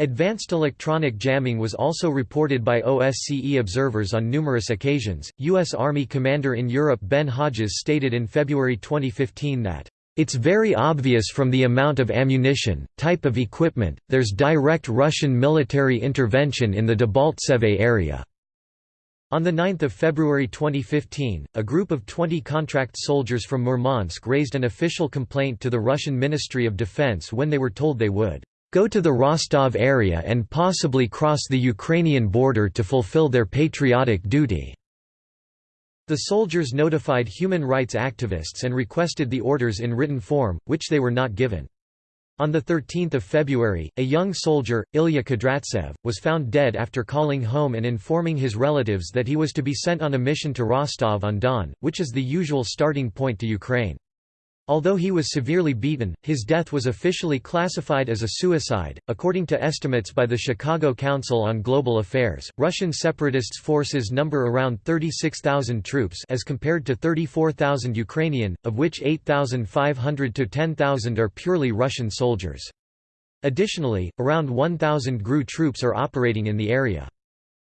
Advanced electronic jamming was also reported by OSCE observers on numerous occasions. U.S. Army Commander in Europe Ben Hodges stated in February 2015 that, It's very obvious from the amount of ammunition, type of equipment, there's direct Russian military intervention in the Debaltseve area. On 9 February 2015, a group of 20 contract soldiers from Murmansk raised an official complaint to the Russian Ministry of Defense when they were told they would go to the Rostov area and possibly cross the Ukrainian border to fulfill their patriotic duty." The soldiers notified human rights activists and requested the orders in written form, which they were not given. On 13 February, a young soldier, Ilya Kudryavtsev, was found dead after calling home and informing his relatives that he was to be sent on a mission to Rostov-on-Don, which is the usual starting point to Ukraine. Although he was severely beaten, his death was officially classified as a suicide. According to estimates by the Chicago Council on Global Affairs, Russian separatists' forces number around 36,000 troops as compared to 34,000 Ukrainian, of which 8,500 to 10,000 are purely Russian soldiers. Additionally, around 1,000 GRU troops are operating in the area.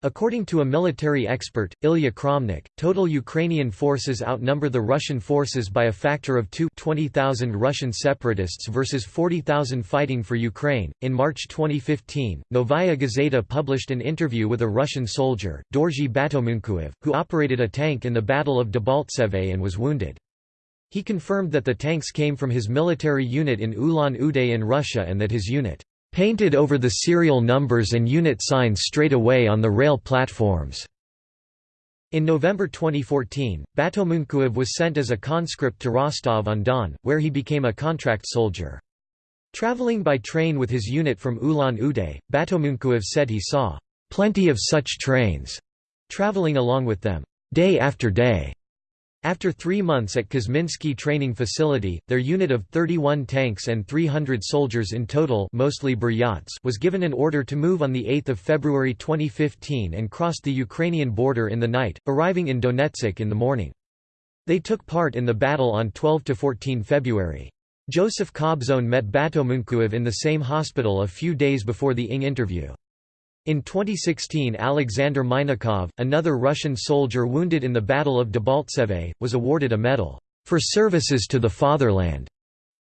According to a military expert, Ilya Kramnik, total Ukrainian forces outnumber the Russian forces by a factor of 2 20,000 Russian separatists versus 40,000 fighting for Ukraine. In March 2015, Novaya Gazeta published an interview with a Russian soldier, Dorji Batomunkuev, who operated a tank in the Battle of Debaltseve and was wounded. He confirmed that the tanks came from his military unit in Ulan-Ude in Russia and that his unit painted over the serial numbers and unit signs straight away on the rail platforms. In November 2014, Batomunkuev was sent as a conscript to Rostov-on-Don, where he became a contract soldier. Traveling by train with his unit from Ulan-Ude, Batomunkuev said he saw plenty of such trains traveling along with them, day after day. After three months at Kuzminsky Training Facility, their unit of 31 tanks and 300 soldiers in total mostly Buryats was given an order to move on 8 February 2015 and crossed the Ukrainian border in the night, arriving in Donetsk in the morning. They took part in the battle on 12–14 February. Joseph Kobzon met Batomunkuev in the same hospital a few days before the ING interview. In 2016 Alexander Minakov, another Russian soldier wounded in the Battle of Debaltseve, was awarded a medal, "...for services to the fatherland."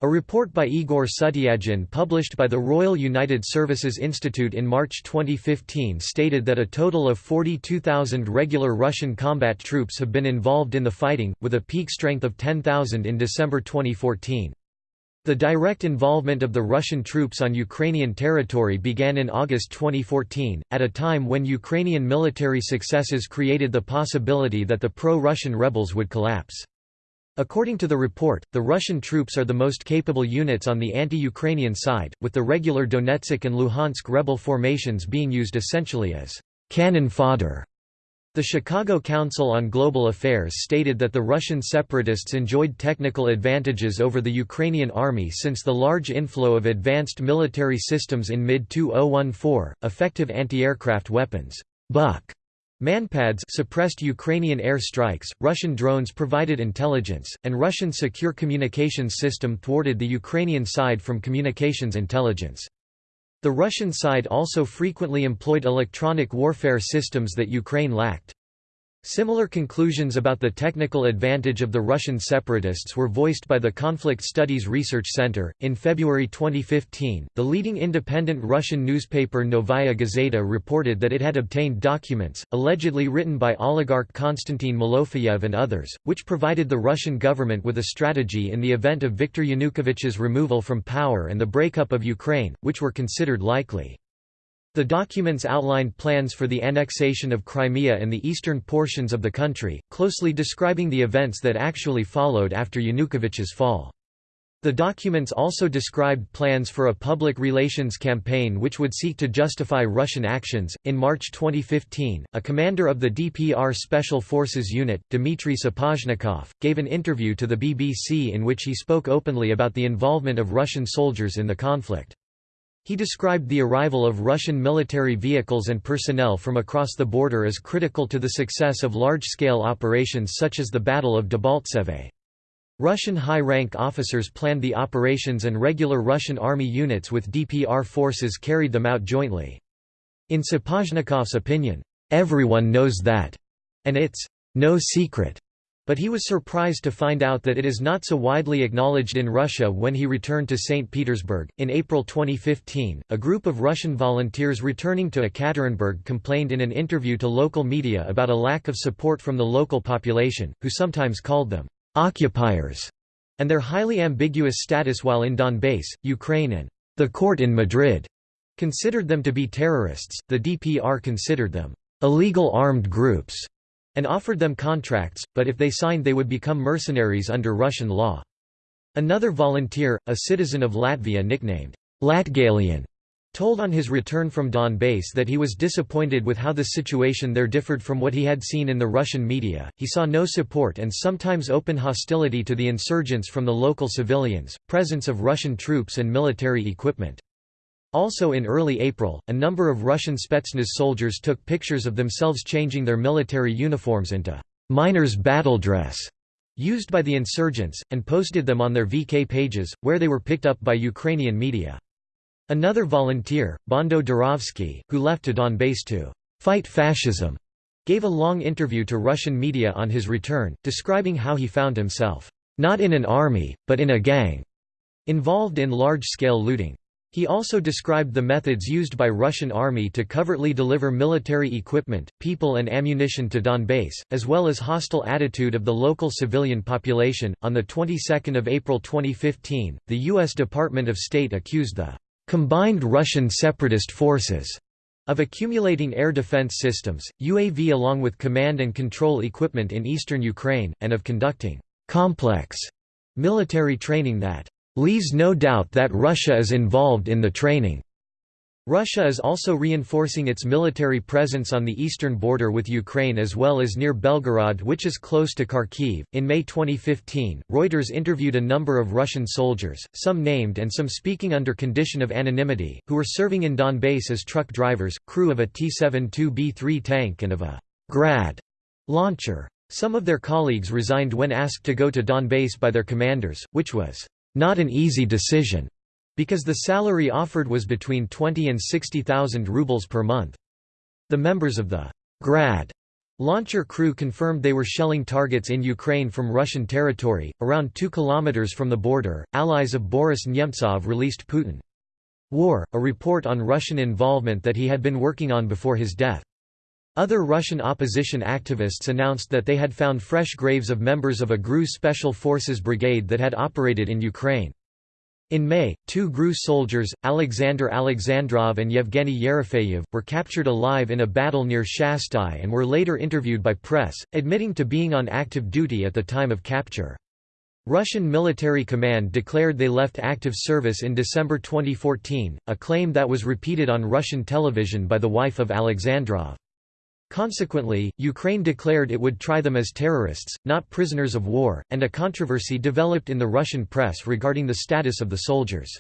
A report by Igor Sutyagin published by the Royal United Services Institute in March 2015 stated that a total of 42,000 regular Russian combat troops have been involved in the fighting, with a peak strength of 10,000 in December 2014. The direct involvement of the Russian troops on Ukrainian territory began in August 2014, at a time when Ukrainian military successes created the possibility that the pro-Russian rebels would collapse. According to the report, the Russian troops are the most capable units on the anti-Ukrainian side, with the regular Donetsk and Luhansk rebel formations being used essentially as cannon fodder. The Chicago Council on Global Affairs stated that the Russian separatists enjoyed technical advantages over the Ukrainian army since the large inflow of advanced military systems in mid-2014, effective anti-aircraft weapons Buk Manpads suppressed Ukrainian air strikes, Russian drones provided intelligence, and Russian secure communications system thwarted the Ukrainian side from communications intelligence. The Russian side also frequently employed electronic warfare systems that Ukraine lacked. Similar conclusions about the technical advantage of the Russian separatists were voiced by the Conflict Studies Research Center. In February 2015, the leading independent Russian newspaper Novaya Gazeta reported that it had obtained documents, allegedly written by oligarch Konstantin Malofeyev and others, which provided the Russian government with a strategy in the event of Viktor Yanukovych's removal from power and the breakup of Ukraine, which were considered likely. The documents outlined plans for the annexation of Crimea and the eastern portions of the country, closely describing the events that actually followed after Yanukovych's fall. The documents also described plans for a public relations campaign which would seek to justify Russian actions. In March 2015, a commander of the DPR Special Forces Unit, Dmitry Sapozhnikov, gave an interview to the BBC in which he spoke openly about the involvement of Russian soldiers in the conflict. He described the arrival of Russian military vehicles and personnel from across the border as critical to the success of large-scale operations such as the Battle of Debaltseve. Russian high-rank officers planned the operations and regular Russian army units with DPR forces carried them out jointly. In Sapozhnikov's opinion, "...everyone knows that," and it's "...no secret." But he was surprised to find out that it is not so widely acknowledged in Russia when he returned to St. Petersburg. In April 2015, a group of Russian volunteers returning to Ekaterinburg complained in an interview to local media about a lack of support from the local population, who sometimes called them occupiers, and their highly ambiguous status while in Donbass, Ukraine and the court in Madrid considered them to be terrorists, the DPR considered them illegal armed groups and offered them contracts, but if they signed they would become mercenaries under Russian law. Another volunteer, a citizen of Latvia nicknamed Latgalian, told on his return from Donbass that he was disappointed with how the situation there differed from what he had seen in the Russian media. He saw no support and sometimes open hostility to the insurgents from the local civilians, presence of Russian troops and military equipment. Also in early April, a number of Russian Spetsnaz soldiers took pictures of themselves changing their military uniforms into miners' battle dress used by the insurgents, and posted them on their VK pages, where they were picked up by Ukrainian media. Another volunteer, Bondo Dorovskikh, who left to Donbass to fight fascism, gave a long interview to Russian media on his return, describing how he found himself, not in an army, but in a gang, involved in large-scale looting. He also described the methods used by Russian army to covertly deliver military equipment, people and ammunition to Donbass, as well as hostile attitude of the local civilian population. On the 22nd of April 2015, the US Department of State accused the combined Russian separatist forces of accumulating air defense systems, UAV along with command and control equipment in eastern Ukraine, and of conducting complex military training that leaves no doubt that Russia is involved in the training. Russia is also reinforcing its military presence on the eastern border with Ukraine as well as near Belgorod, which is close to Kharkiv. In May 2015, Reuters interviewed a number of Russian soldiers, some named and some speaking under condition of anonymity, who were serving in Donbass as truck drivers, crew of a T-72B3 tank and of a Grad launcher. Some of their colleagues resigned when asked to go to Donbass by their commanders, which was not an easy decision. Because the salary offered was between 20 and 60,000 rubles per month. The members of the Grad launcher crew confirmed they were shelling targets in Ukraine from Russian territory, around 2 kilometers from the border. Allies of Boris Nemtsov released Putin. War, a report on Russian involvement that he had been working on before his death. Other Russian opposition activists announced that they had found fresh graves of members of a GRU Special Forces brigade that had operated in Ukraine. In May, two GRU soldiers, Alexander Alexandrov and Yevgeny Yerofeyev, were captured alive in a battle near Shastia and were later interviewed by press, admitting to being on active duty at the time of capture. Russian military command declared they left active service in December 2014, a claim that was repeated on Russian television by the wife of Alexandrov. Consequently, Ukraine declared it would try them as terrorists, not prisoners of war, and a controversy developed in the Russian press regarding the status of the soldiers.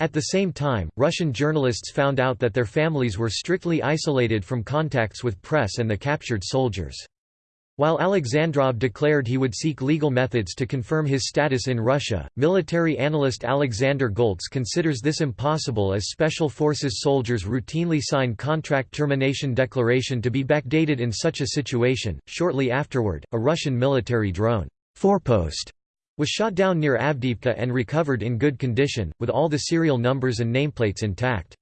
At the same time, Russian journalists found out that their families were strictly isolated from contacts with press and the captured soldiers. While Alexandrov declared he would seek legal methods to confirm his status in Russia, military analyst Alexander Goltz considers this impossible as Special Forces soldiers routinely sign contract termination declaration to be backdated in such a situation. Shortly afterward, a Russian military drone Forpost was shot down near Avdiivka and recovered in good condition, with all the serial numbers and nameplates intact.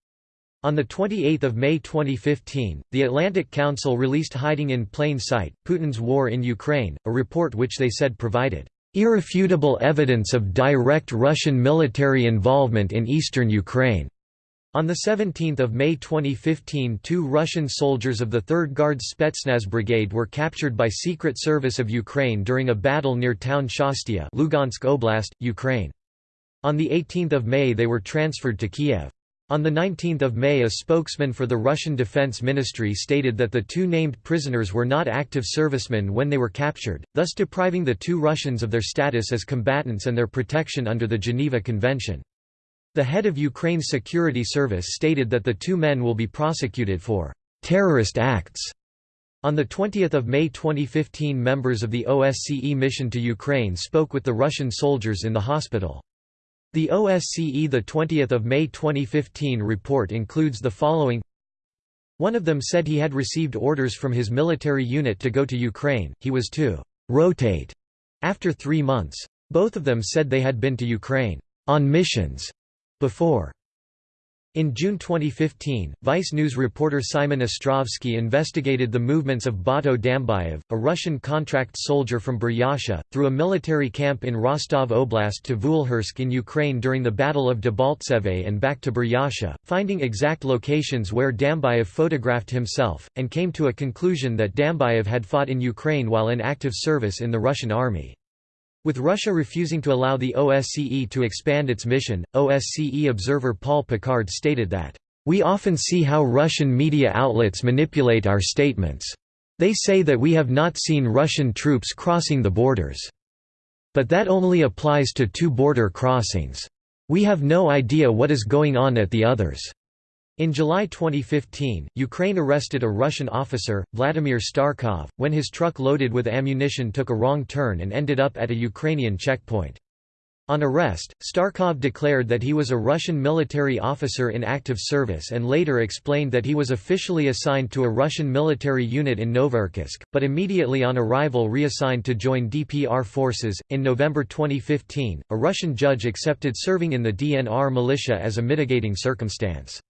On 28 May 2015, the Atlantic Council released Hiding in Plain Sight, Putin's War in Ukraine, a report which they said provided irrefutable evidence of direct Russian military involvement in eastern Ukraine. On 17 May 2015 two Russian soldiers of the 3rd Guards Spetsnaz Brigade were captured by Secret Service of Ukraine during a battle near town Shastia Lugansk Oblast, Ukraine. On 18 May they were transferred to Kiev. On 19 May a spokesman for the Russian Defense Ministry stated that the two named prisoners were not active servicemen when they were captured, thus depriving the two Russians of their status as combatants and their protection under the Geneva Convention. The head of Ukraine's security service stated that the two men will be prosecuted for «terrorist acts». On 20 May 2015 members of the OSCE mission to Ukraine spoke with the Russian soldiers in the hospital. The OSCE 20 May 2015 report includes the following One of them said he had received orders from his military unit to go to Ukraine, he was to «rotate» after three months. Both of them said they had been to Ukraine «on missions» before. In June 2015, Vice News reporter Simon Ostrovsky investigated the movements of Bato Dambayev, a Russian contract soldier from Buryatia, through a military camp in Rostov Oblast to Vuhlehirsk in Ukraine during the Battle of Debaltseve and back to Buryatia, finding exact locations where Dambayev photographed himself, and came to a conclusion that Dambayev had fought in Ukraine while in active service in the Russian army. With Russia refusing to allow the OSCE to expand its mission, OSCE observer Paul Picard stated that, "...we often see how Russian media outlets manipulate our statements. They say that we have not seen Russian troops crossing the borders. But that only applies to two border crossings. We have no idea what is going on at the others." In July 2015, Ukraine arrested a Russian officer, Vladimir Starkov, when his truck loaded with ammunition took a wrong turn and ended up at a Ukrainian checkpoint. On arrest, Starkov declared that he was a Russian military officer in active service and later explained that he was officially assigned to a Russian military unit in Novocherkassk, but immediately on arrival reassigned to join DPR forces. In November 2015, a Russian judge accepted serving in the DNR militia as a mitigating circumstance.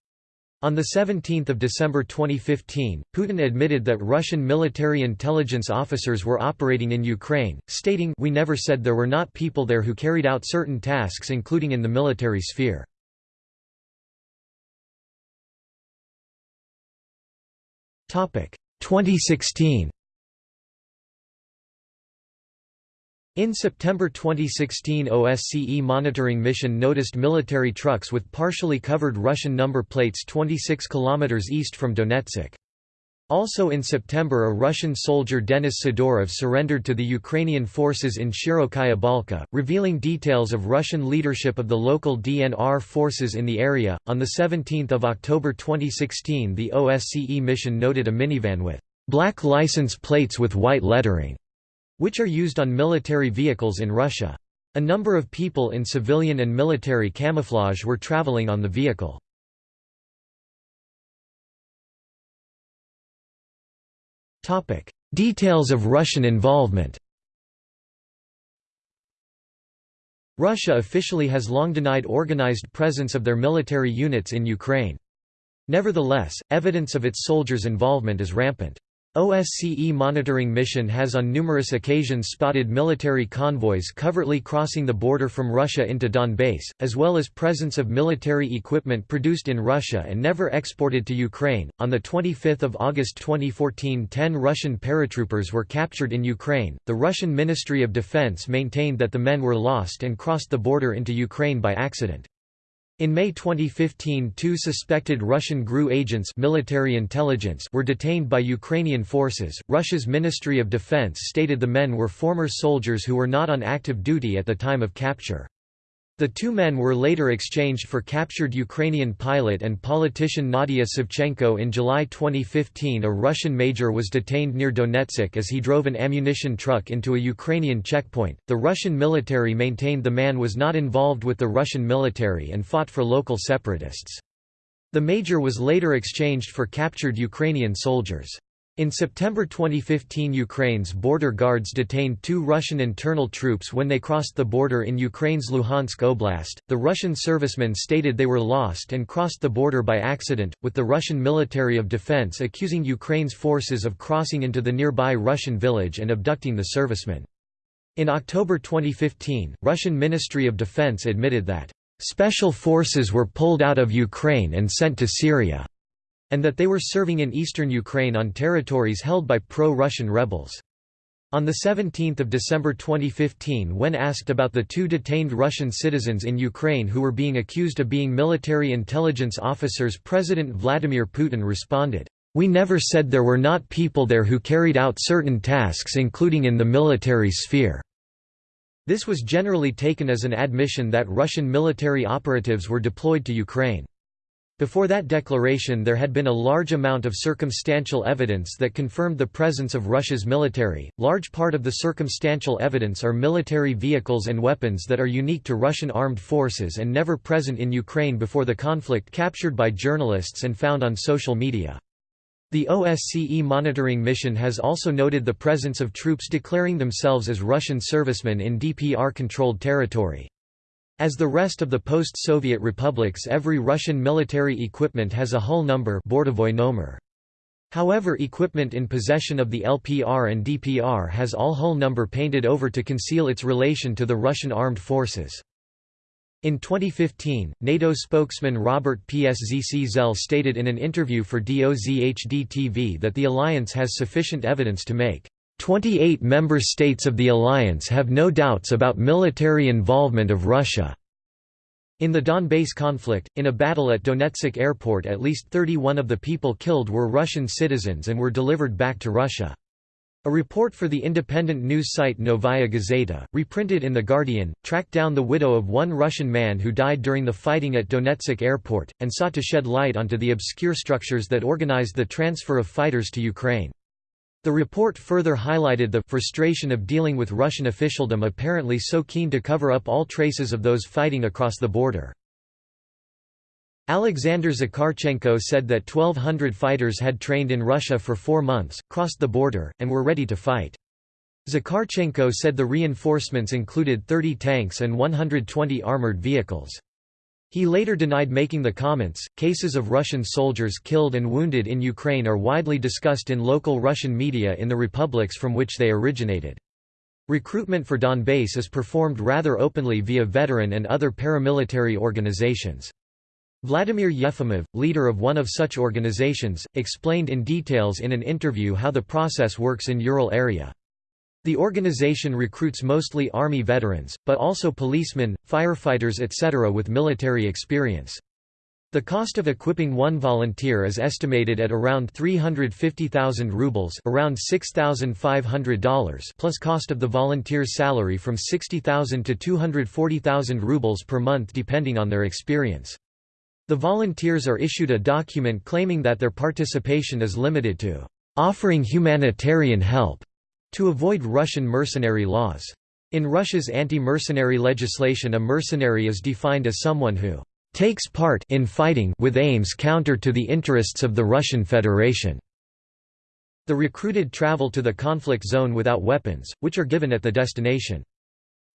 On 17 December 2015, Putin admitted that Russian military intelligence officers were operating in Ukraine, stating We never said there were not people there who carried out certain tasks including in the military sphere. Topic 2016 In September 2016 OSCE monitoring mission noticed military trucks with partially covered Russian number plates 26 km east from Donetsk. Also in September a Russian soldier Denis Sidorov surrendered to the Ukrainian forces in Shirokaya Balka, revealing details of Russian leadership of the local DNR forces in the area. On 17 October 2016 the OSCE mission noted a minivan with black license plates with white lettering which are used on military vehicles in Russia. A number of people in civilian and military camouflage were traveling on the vehicle. Details of Russian involvement Russia officially has long denied organized presence of their military units in Ukraine. Nevertheless, evidence of its soldiers' involvement is rampant. OSCE monitoring mission has on numerous occasions spotted military convoys covertly crossing the border from Russia into Donbass, as well as presence of military equipment produced in Russia and never exported to Ukraine. On the 25th of August 2014, 10 Russian paratroopers were captured in Ukraine. The Russian Ministry of Defense maintained that the men were lost and crossed the border into Ukraine by accident. In May 2015 two suspected Russian GRU agents military intelligence were detained by Ukrainian forces. Russia's Ministry of Defense stated the men were former soldiers who were not on active duty at the time of capture. The two men were later exchanged for captured Ukrainian pilot and politician Nadia Savchenko in July 2015 a Russian major was detained near Donetsk as he drove an ammunition truck into a Ukrainian checkpoint. The Russian military maintained the man was not involved with the Russian military and fought for local separatists. The major was later exchanged for captured Ukrainian soldiers. In September 2015 Ukraine's border guards detained two Russian internal troops when they crossed the border in Ukraine's Luhansk Oblast. The Russian servicemen stated they were lost and crossed the border by accident, with the Russian military of defense accusing Ukraine's forces of crossing into the nearby Russian village and abducting the servicemen. In October 2015, Russian Ministry of Defense admitted that special forces were pulled out of Ukraine and sent to Syria and that they were serving in eastern Ukraine on territories held by pro-Russian rebels. On 17 December 2015 when asked about the two detained Russian citizens in Ukraine who were being accused of being military intelligence officers President Vladimir Putin responded, "'We never said there were not people there who carried out certain tasks including in the military sphere." This was generally taken as an admission that Russian military operatives were deployed to Ukraine. Before that declaration there had been a large amount of circumstantial evidence that confirmed the presence of Russia's military. Large part of the circumstantial evidence are military vehicles and weapons that are unique to Russian armed forces and never present in Ukraine before the conflict captured by journalists and found on social media. The OSCE monitoring mission has also noted the presence of troops declaring themselves as Russian servicemen in DPR-controlled territory. As the rest of the post-Soviet republics every Russian military equipment has a hull number However equipment in possession of the LPR and DPR has all hull number painted over to conceal its relation to the Russian armed forces. In 2015, NATO spokesman Robert Pszczel stated in an interview for DOZHD-TV that the alliance has sufficient evidence to make 28 member states of the alliance have no doubts about military involvement of Russia. In the Donbass conflict, in a battle at Donetsk airport at least 31 of the people killed were Russian citizens and were delivered back to Russia. A report for the independent news site Novaya Gazeta, reprinted in The Guardian, tracked down the widow of one Russian man who died during the fighting at Donetsk airport, and sought to shed light onto the obscure structures that organized the transfer of fighters to Ukraine. The report further highlighted the frustration of dealing with Russian officialdom apparently so keen to cover up all traces of those fighting across the border. Alexander Zakharchenko said that 1,200 fighters had trained in Russia for four months, crossed the border, and were ready to fight. Zakharchenko said the reinforcements included 30 tanks and 120 armored vehicles. He later denied making the comments. Cases of Russian soldiers killed and wounded in Ukraine are widely discussed in local Russian media in the republics from which they originated. Recruitment for Donbass is performed rather openly via veteran and other paramilitary organizations. Vladimir Yefimov, leader of one of such organizations, explained in details in an interview how the process works in Ural area. The organization recruits mostly Army veterans, but also policemen, firefighters etc. with military experience. The cost of equipping one volunteer is estimated at around 350,000 rubles around $6,500 plus cost of the volunteer's salary from 60,000 to 240,000 rubles per month depending on their experience. The volunteers are issued a document claiming that their participation is limited to offering humanitarian help to avoid Russian mercenary laws. In Russia's anti-mercenary legislation a mercenary is defined as someone who takes part in fighting with aims counter to the interests of the Russian Federation. The recruited travel to the conflict zone without weapons, which are given at the destination.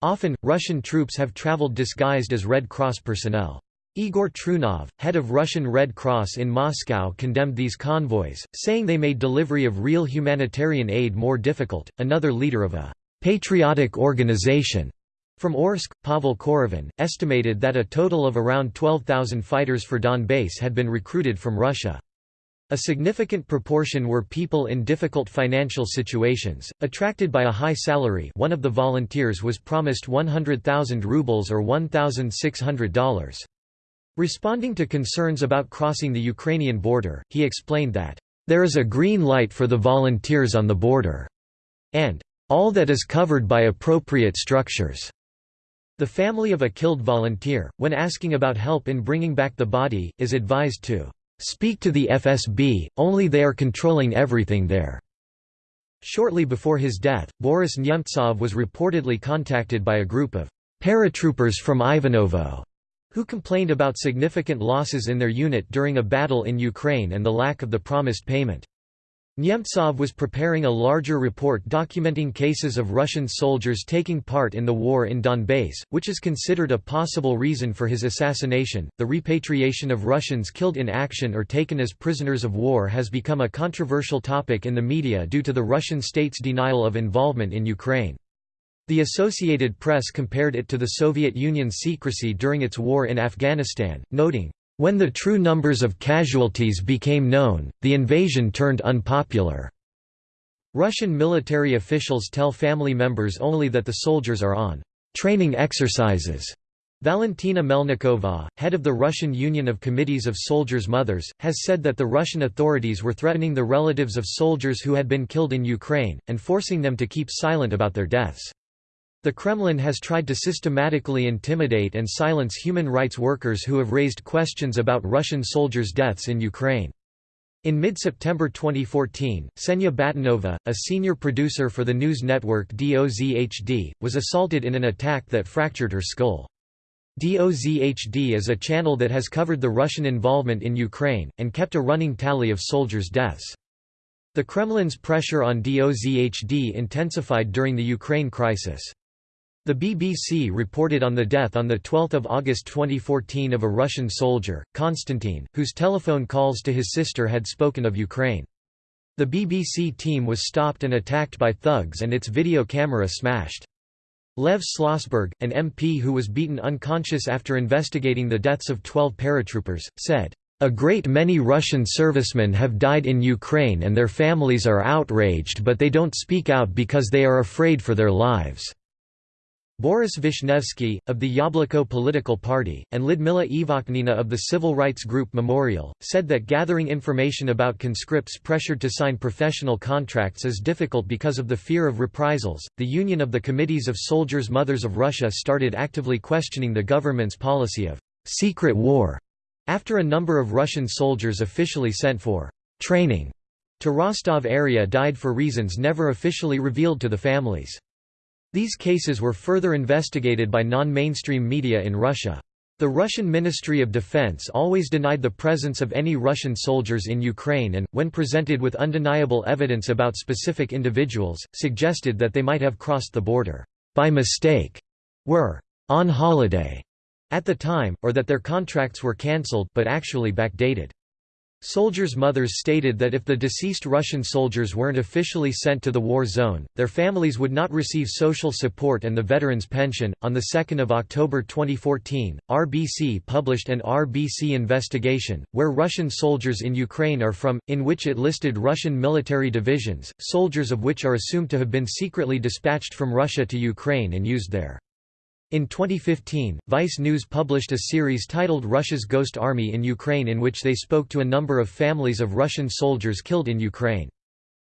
Often, Russian troops have traveled disguised as Red Cross personnel. Igor Trunov, head of Russian Red Cross in Moscow condemned these convoys, saying they made delivery of real humanitarian aid more difficult. Another leader of a patriotic organization from Orsk, Pavel Korovin, estimated that a total of around 12,000 fighters for Donbass had been recruited from Russia. A significant proportion were people in difficult financial situations, attracted by a high salary one of the volunteers was promised 100,000 rubles or $1,600. Responding to concerns about crossing the Ukrainian border, he explained that, "...there is a green light for the volunteers on the border," and, "...all that is covered by appropriate structures." The family of a killed volunteer, when asking about help in bringing back the body, is advised to, "...speak to the FSB, only they are controlling everything there." Shortly before his death, Boris Nemtsov was reportedly contacted by a group of paratroopers from Ivanovo who complained about significant losses in their unit during a battle in Ukraine and the lack of the promised payment. Nemtsov was preparing a larger report documenting cases of Russian soldiers taking part in the war in Donbass, which is considered a possible reason for his assassination. The repatriation of Russians killed in action or taken as prisoners of war has become a controversial topic in the media due to the Russian state's denial of involvement in Ukraine. The Associated Press compared it to the Soviet Union's secrecy during its war in Afghanistan, noting, "...when the true numbers of casualties became known, the invasion turned unpopular." Russian military officials tell family members only that the soldiers are on training exercises. Valentina Melnikova, head of the Russian Union of Committees of Soldiers' Mothers, has said that the Russian authorities were threatening the relatives of soldiers who had been killed in Ukraine, and forcing them to keep silent about their deaths. The Kremlin has tried to systematically intimidate and silence human rights workers who have raised questions about Russian soldiers' deaths in Ukraine. In mid-September 2014, Ksenia Batanova, a senior producer for the news network DOZHD, was assaulted in an attack that fractured her skull. DOZHD is a channel that has covered the Russian involvement in Ukraine, and kept a running tally of soldiers' deaths. The Kremlin's pressure on DOZHD intensified during the Ukraine crisis. The BBC reported on the death on 12 August 2014 of a Russian soldier, Konstantin, whose telephone calls to his sister had spoken of Ukraine. The BBC team was stopped and attacked by thugs and its video camera smashed. Lev Shlosberg, an MP who was beaten unconscious after investigating the deaths of 12 paratroopers, said, "...a great many Russian servicemen have died in Ukraine and their families are outraged but they don't speak out because they are afraid for their lives." Boris Vishnevsky, of the Yabloko political party, and Lidmila Ivakhnina of the civil rights group Memorial, said that gathering information about conscripts pressured to sign professional contracts is difficult because of the fear of reprisals. The Union of the Committees of Soldiers Mothers of Russia started actively questioning the government's policy of secret war after a number of Russian soldiers officially sent for training to Rostov area died for reasons never officially revealed to the families. These cases were further investigated by non-mainstream media in Russia. The Russian Ministry of Defense always denied the presence of any Russian soldiers in Ukraine and, when presented with undeniable evidence about specific individuals, suggested that they might have crossed the border by mistake, were on holiday at the time, or that their contracts were cancelled but actually backdated. Soldiers' mothers stated that if the deceased Russian soldiers weren't officially sent to the war zone, their families would not receive social support and the veterans' pension. On 2 October 2014, RBC published an RBC investigation, where Russian soldiers in Ukraine are from, in which it listed Russian military divisions, soldiers of which are assumed to have been secretly dispatched from Russia to Ukraine and used there. In 2015, Vice News published a series titled Russia's Ghost Army in Ukraine in which they spoke to a number of families of Russian soldiers killed in Ukraine.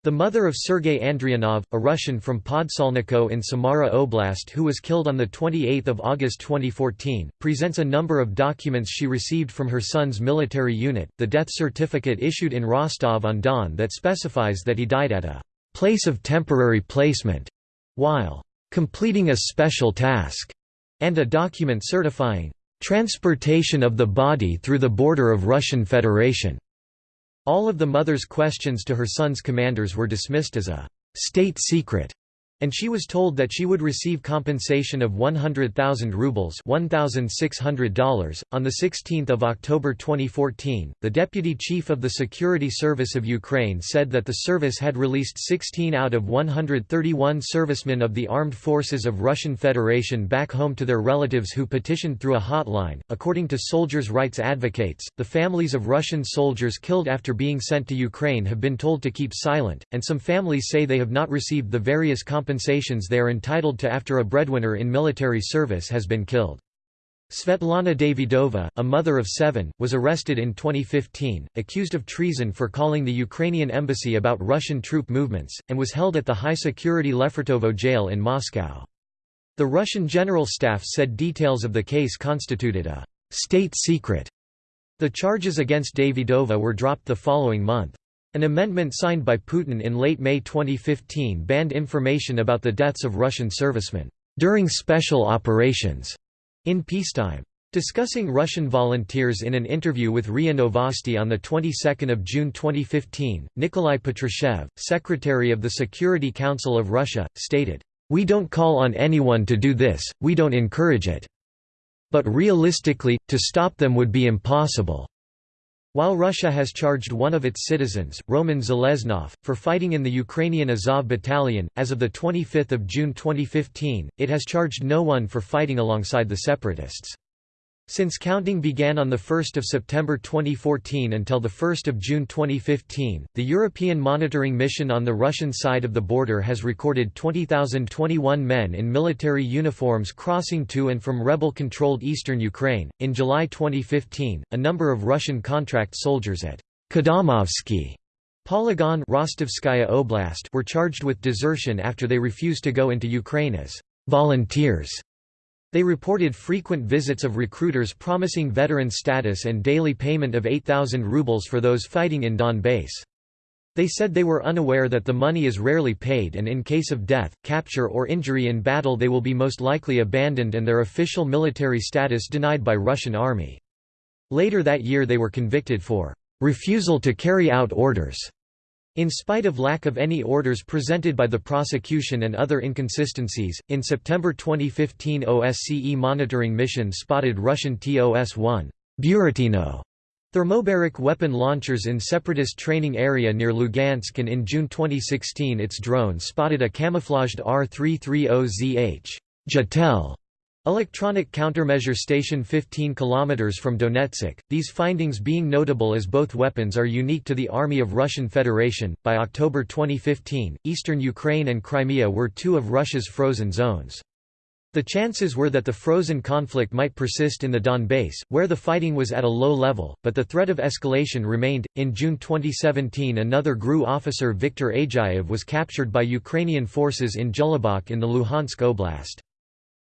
The mother of Sergei Andrianov, a Russian from Podsolniko in Samara Oblast who was killed on 28 August 2014, presents a number of documents she received from her son's military unit, the death certificate issued in Rostov-on-Don that specifies that he died at a «place of temporary placement» while «completing a special task» and a document certifying transportation of the body through the border of Russian Federation. All of the mother's questions to her son's commanders were dismissed as a state secret and she was told that she would receive compensation of 100,000 rubles $1,600. On 16 October 2014, the Deputy Chief of the Security Service of Ukraine said that the service had released 16 out of 131 servicemen of the armed forces of Russian Federation back home to their relatives who petitioned through a hotline. According to soldiers' rights advocates, the families of Russian soldiers killed after being sent to Ukraine have been told to keep silent, and some families say they have not received the various compensations compensations they are entitled to after a breadwinner in military service has been killed. Svetlana Davidova, a mother of seven, was arrested in 2015, accused of treason for calling the Ukrainian embassy about Russian troop movements, and was held at the high-security Lefortovo jail in Moscow. The Russian General Staff said details of the case constituted a «state secret». The charges against Davidova were dropped the following month. An amendment signed by Putin in late May 2015 banned information about the deaths of Russian servicemen during special operations in peacetime. Discussing Russian volunteers in an interview with RIA Novosti on the 22nd of June 2015, Nikolai Patrushev, secretary of the Security Council of Russia, stated, "We don't call on anyone to do this, we don't encourage it. But realistically, to stop them would be impossible." While Russia has charged one of its citizens, Roman Zeleznov, for fighting in the Ukrainian Azov battalion, as of 25 June 2015, it has charged no one for fighting alongside the separatists. Since counting began on 1 September 2014 until 1 June 2015, the European Monitoring Mission on the Russian side of the border has recorded 20,021 men in military uniforms crossing to and from rebel-controlled eastern Ukraine. In July 2015, a number of Russian contract soldiers at Kadamovsky Polygon Rostovskaya Oblast were charged with desertion after they refused to go into Ukraine as volunteers. They reported frequent visits of recruiters promising veteran status and daily payment of 8,000 rubles for those fighting in Donbass. They said they were unaware that the money is rarely paid and in case of death, capture or injury in battle they will be most likely abandoned and their official military status denied by Russian army. Later that year they were convicted for refusal to carry out orders in spite of lack of any orders presented by the prosecution and other inconsistencies, in September 2015 OSCE monitoring mission spotted Russian TOS-1 Buratino thermobaric weapon launchers in separatist training area near Lugansk and in June 2016 its drone spotted a camouflaged R-330ZH Zhitel Electronic countermeasure station 15 km from Donetsk, these findings being notable as both weapons are unique to the Army of Russian Federation. By October 2015, eastern Ukraine and Crimea were two of Russia's frozen zones. The chances were that the frozen conflict might persist in the Donbass, where the fighting was at a low level, but the threat of escalation remained. In June 2017, another GRU officer Viktor Ageyev was captured by Ukrainian forces in Zholobok in the Luhansk Oblast.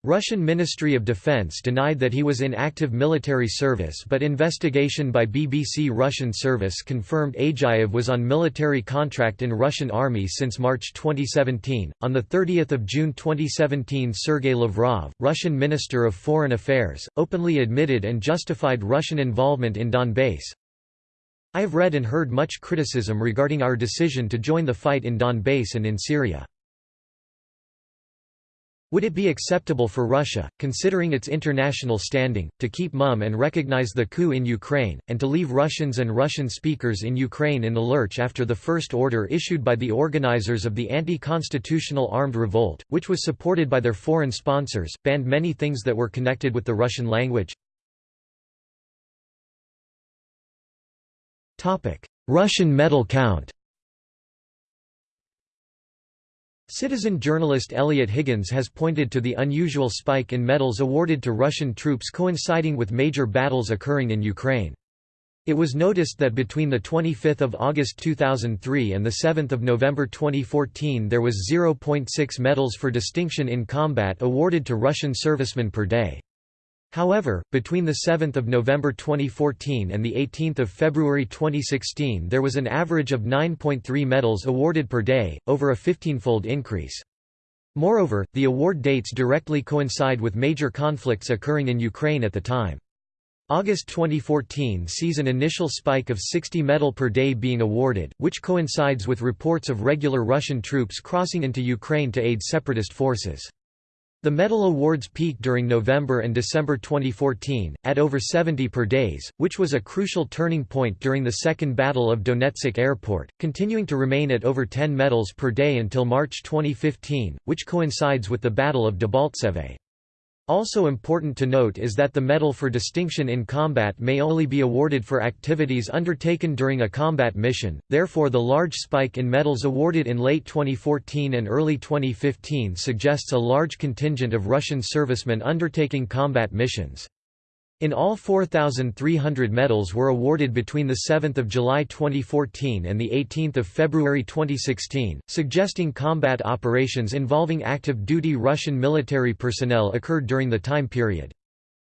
Russian Ministry of Defense denied that he was in active military service but investigation by BBC Russian service confirmed Ageyev was on military contract in Russian army since March 2017. On the 30th of June 2017 Sergey Lavrov, Russian Minister of Foreign Affairs, openly admitted and justified Russian involvement in Donbass. I have read and heard much criticism regarding our decision to join the fight in Donbass and in Syria. Would it be acceptable for Russia, considering its international standing, to keep mum and recognize the coup in Ukraine, and to leave Russians and Russian speakers in Ukraine in the lurch after the first order issued by the organizers of the anti-constitutional armed revolt, which was supported by their foreign sponsors, banned many things that were connected with the Russian language? Russian medal count Citizen journalist Eliot Higgins has pointed to the unusual spike in medals awarded to Russian troops coinciding with major battles occurring in Ukraine. It was noticed that between 25 August 2003 and 7 November 2014 there was 0.6 medals for distinction in combat awarded to Russian servicemen per day. However, between 7 November 2014 and 18 February 2016 there was an average of 9.3 medals awarded per day, over a 15-fold increase. Moreover, the award dates directly coincide with major conflicts occurring in Ukraine at the time. August 2014 sees an initial spike of 60 medal per day being awarded, which coincides with reports of regular Russian troops crossing into Ukraine to aid separatist forces. The medal awards peaked during November and December 2014, at over 70 per days, which was a crucial turning point during the Second Battle of Donetsk Airport, continuing to remain at over 10 medals per day until March 2015, which coincides with the Battle of Debaltseve. Also important to note is that the Medal for Distinction in Combat may only be awarded for activities undertaken during a combat mission, therefore the large spike in medals awarded in late 2014 and early 2015 suggests a large contingent of Russian servicemen undertaking combat missions. In all 4,300 medals were awarded between 7 July 2014 and 18 February 2016, suggesting combat operations involving active-duty Russian military personnel occurred during the time period.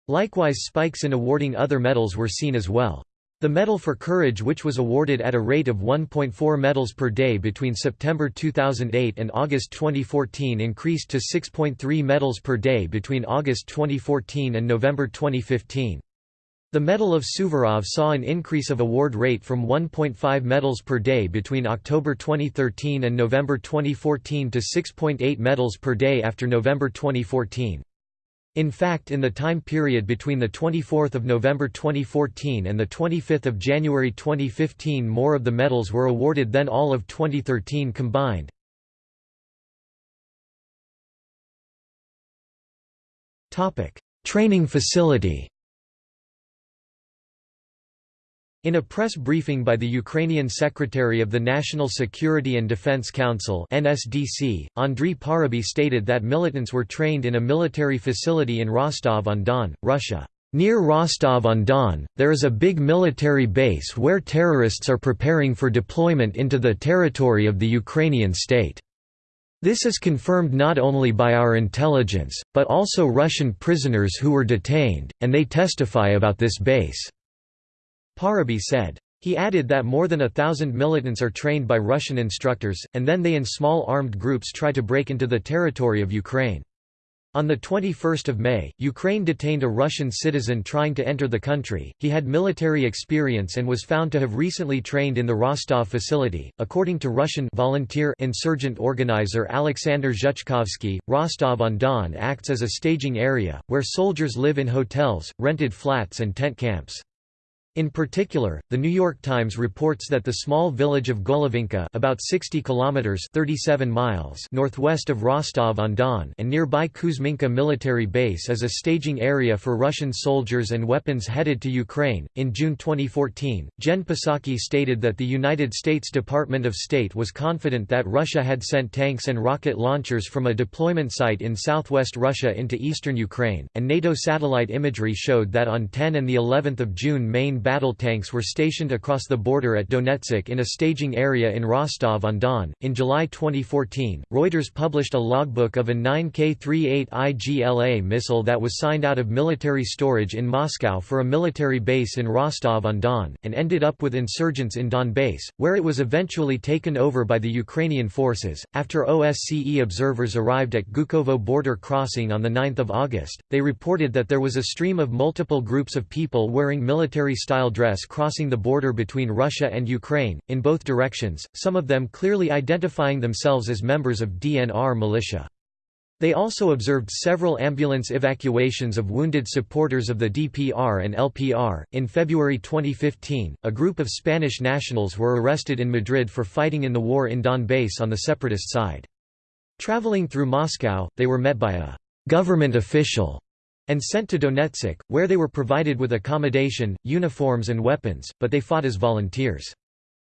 Likewise spikes in awarding other medals were seen as well. The Medal for Courage which was awarded at a rate of 1.4 medals per day between September 2008 and August 2014 increased to 6.3 medals per day between August 2014 and November 2015. The Medal of Suvorov saw an increase of award rate from 1.5 medals per day between October 2013 and November 2014 to 6.8 medals per day after November 2014. In fact in the time period between 24 November 2014 and 25 January 2015 more of the medals were awarded than all of 2013 combined. Training facility In a press briefing by the Ukrainian Secretary of the National Security and Defense Council (NSDC), Andriy Parubiy stated that militants were trained in a military facility in Rostov-on-Don, Russia. Near Rostov-on-Don, there is a big military base where terrorists are preparing for deployment into the territory of the Ukrainian state. This is confirmed not only by our intelligence, but also Russian prisoners who were detained, and they testify about this base. Parubiy said. He added that more than a thousand militants are trained by Russian instructors, and then they in small armed groups try to break into the territory of Ukraine. On 21 May, Ukraine detained a Russian citizen trying to enter the country. He had military experience and was found to have recently trained in the Rostov facility. According to Russian volunteer insurgent organizer Alexander Zhuchkovsky, Rostov-on-Don acts as a staging area, where soldiers live in hotels, rented flats and tent camps. In particular, The New York Times reports that the small village of Golovinka about 60 kilometers 37 miles northwest of Rostov-on-Don and nearby Kuzminka military base is a staging area for Russian soldiers and weapons headed to Ukraine. In June 2014, Jen Psaki stated that the United States Department of State was confident that Russia had sent tanks and rocket launchers from a deployment site in southwest Russia into eastern Ukraine, and NATO satellite imagery showed that on 10 and the 11th of June main battle tanks were stationed across the border at Donetsk in a staging area in Rostov-on-Don. In July 2014, Reuters published a logbook of a 9K-38 IGLA missile that was signed out of military storage in Moscow for a military base in Rostov-on-Don, and ended up with insurgents in Donbass, where it was eventually taken over by the Ukrainian forces. After OSCE observers arrived at Gukovo border crossing on 9 August, they reported that there was a stream of multiple groups of people wearing military style dress crossing the border between Russia and Ukraine, in both directions, some of them clearly identifying themselves as members of DNR militia. They also observed several ambulance evacuations of wounded supporters of the DPR and LPR. In February 2015, a group of Spanish nationals were arrested in Madrid for fighting in the war in Donbass on the separatist side. Traveling through Moscow, they were met by a government official and sent to Donetsk, where they were provided with accommodation, uniforms and weapons, but they fought as volunteers.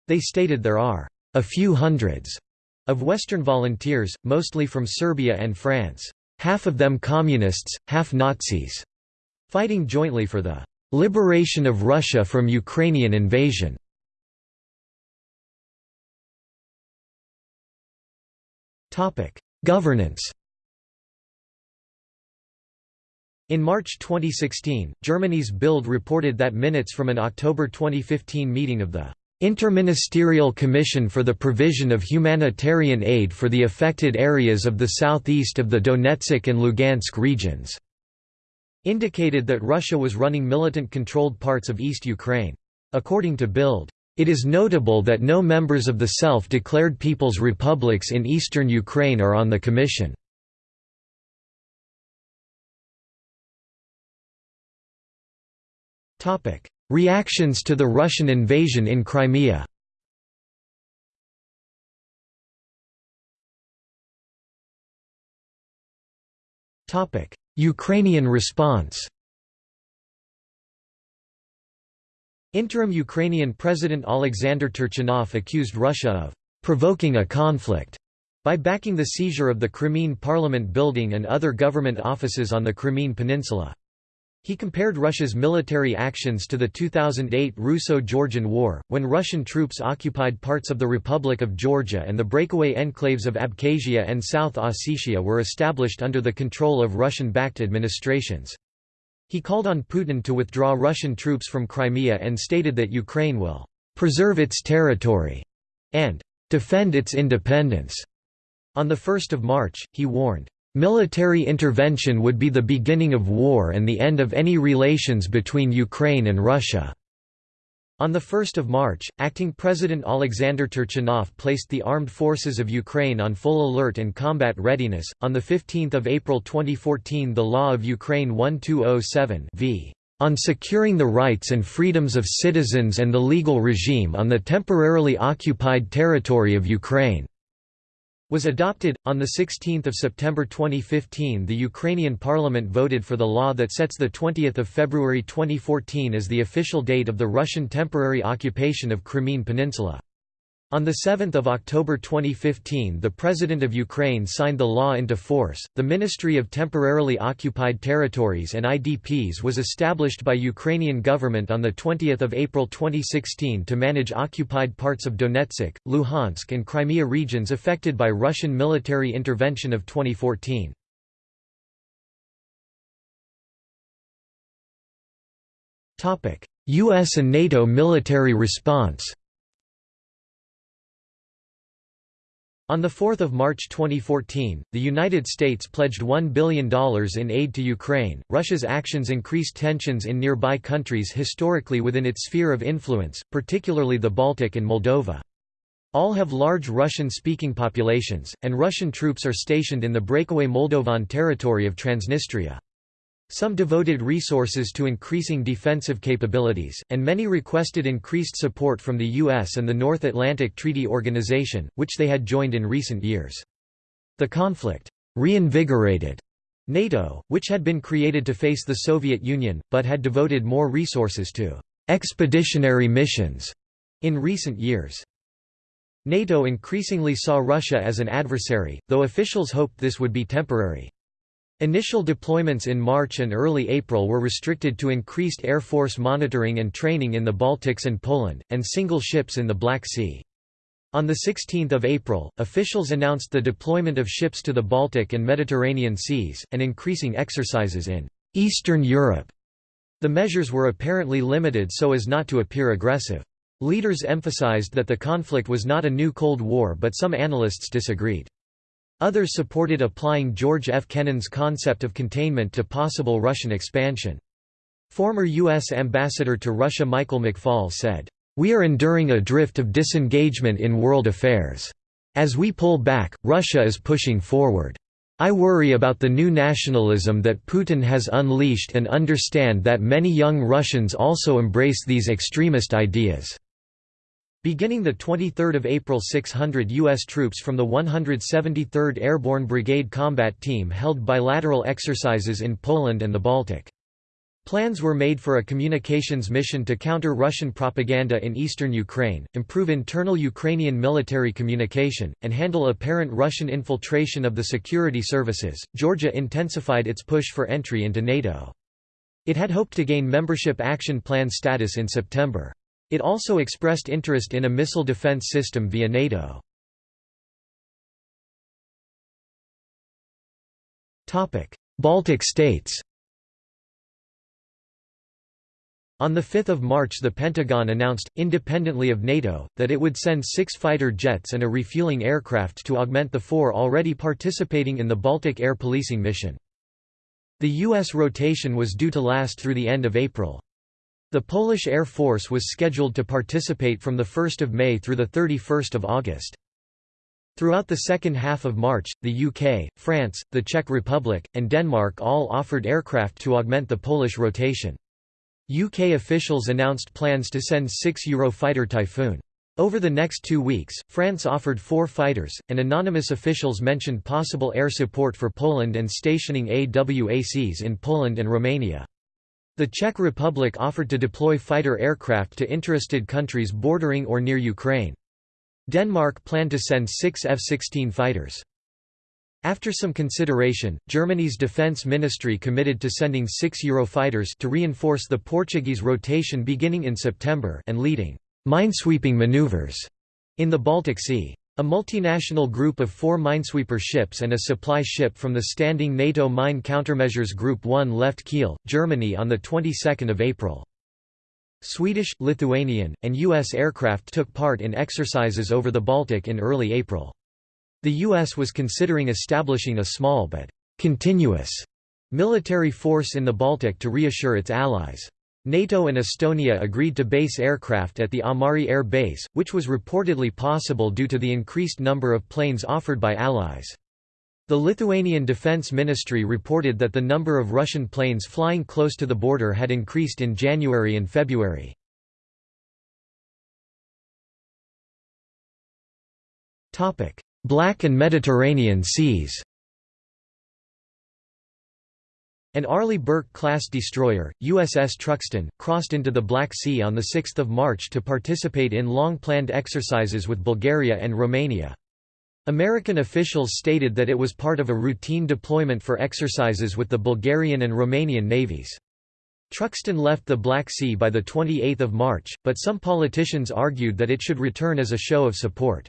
They stated there are a few hundreds of Western volunteers, mostly from Serbia and France, half of them communists, half Nazis, fighting jointly for the liberation of Russia from Ukrainian invasion. Governance In March 2016, Germany's Bild reported that minutes from an October 2015 meeting of the Interministerial Commission for the Provision of Humanitarian Aid for the Affected Areas of the Southeast of the Donetsk and Lugansk regions indicated that Russia was running militant-controlled parts of East Ukraine. According to Bild, it is notable that no members of the self-declared People's Republics in eastern Ukraine are on the commission. Reactions to the Russian invasion in Crimea. Ukrainian response. Interim Ukrainian President Alexander Turchinov accused Russia of provoking a conflict by backing the seizure of the Crimean Parliament building and other government offices on the Crimean Peninsula. He compared Russia's military actions to the 2008 Russo-Georgian War, when Russian troops occupied parts of the Republic of Georgia and the breakaway enclaves of Abkhazia and South Ossetia were established under the control of Russian-backed administrations. He called on Putin to withdraw Russian troops from Crimea and stated that Ukraine will «preserve its territory» and «defend its independence». On 1 March, he warned Military intervention would be the beginning of war and the end of any relations between Ukraine and Russia. On 1 March, acting President Alexander Turchinov placed the armed forces of Ukraine on full alert and combat readiness. On 15 April 2014, the Law of Ukraine 1207 v. On securing the rights and freedoms of citizens and the legal regime on the temporarily occupied territory of Ukraine was adopted. On 16 September 2015 the Ukrainian parliament voted for the law that sets 20 February 2014 as the official date of the Russian temporary occupation of Crimean Peninsula. On 7 October 2015 the President of Ukraine signed the law into force. The Ministry of Temporarily Occupied Territories and IDPs was established by Ukrainian government on 20 April 2016 to manage occupied parts of Donetsk, Luhansk and Crimea regions affected by Russian military intervention of 2014. US and NATO military response On 4 March 2014, the United States pledged $1 billion in aid to Ukraine. Russia's actions increased tensions in nearby countries historically within its sphere of influence, particularly the Baltic and Moldova. All have large Russian-speaking populations, and Russian troops are stationed in the breakaway Moldovan territory of Transnistria. Some devoted resources to increasing defensive capabilities, and many requested increased support from the U.S. and the North Atlantic Treaty Organization, which they had joined in recent years. The conflict reinvigorated NATO, which had been created to face the Soviet Union, but had devoted more resources to expeditionary missions in recent years. NATO increasingly saw Russia as an adversary, though officials hoped this would be temporary. Initial deployments in March and early April were restricted to increased Air Force monitoring and training in the Baltics and Poland, and single ships in the Black Sea. On 16 April, officials announced the deployment of ships to the Baltic and Mediterranean seas, and increasing exercises in Eastern Europe. The measures were apparently limited so as not to appear aggressive. Leaders emphasized that the conflict was not a new Cold War but some analysts disagreed. Others supported applying George F. Kennan's concept of containment to possible Russian expansion. Former U.S. Ambassador to Russia Michael McFaul said, "...we are enduring a drift of disengagement in world affairs. As we pull back, Russia is pushing forward. I worry about the new nationalism that Putin has unleashed and understand that many young Russians also embrace these extremist ideas." Beginning 23 April 600 U.S. troops from the 173rd Airborne Brigade Combat Team held bilateral exercises in Poland and the Baltic. Plans were made for a communications mission to counter Russian propaganda in eastern Ukraine, improve internal Ukrainian military communication, and handle apparent Russian infiltration of the security services. Georgia intensified its push for entry into NATO. It had hoped to gain Membership Action Plan status in September. It also expressed interest in a missile defense system via NATO. Baltic states On 5 March the Pentagon announced, independently of NATO, that it would send six fighter jets and a refueling aircraft to augment the four already participating in the Baltic Air Policing mission. The U.S. rotation was due to last through the end of April. The Polish Air Force was scheduled to participate from 1 May through 31 August. Throughout the second half of March, the UK, France, the Czech Republic, and Denmark all offered aircraft to augment the Polish rotation. UK officials announced plans to send six Eurofighter Typhoon. Over the next two weeks, France offered four fighters, and anonymous officials mentioned possible air support for Poland and stationing AWACS in Poland and Romania. The Czech Republic offered to deploy fighter aircraft to interested countries bordering or near Ukraine. Denmark planned to send six F-16 fighters. After some consideration, Germany's defense ministry committed to sending six Eurofighters to reinforce the Portuguese rotation beginning in September and leading minesweeping maneuvers in the Baltic Sea. A multinational group of four minesweeper ships and a supply ship from the standing NATO Mine Countermeasures Group 1 left Kiel, Germany on the 22nd of April. Swedish, Lithuanian, and U.S. aircraft took part in exercises over the Baltic in early April. The U.S. was considering establishing a small but continuous military force in the Baltic to reassure its allies. NATO and Estonia agreed to base aircraft at the Amari Air Base, which was reportedly possible due to the increased number of planes offered by allies. The Lithuanian Defense Ministry reported that the number of Russian planes flying close to the border had increased in January and February. Black and Mediterranean Seas. An Arleigh Burke-class destroyer, USS Truxtun, crossed into the Black Sea on 6 March to participate in long-planned exercises with Bulgaria and Romania. American officials stated that it was part of a routine deployment for exercises with the Bulgarian and Romanian navies. Truxtun left the Black Sea by 28 March, but some politicians argued that it should return as a show of support.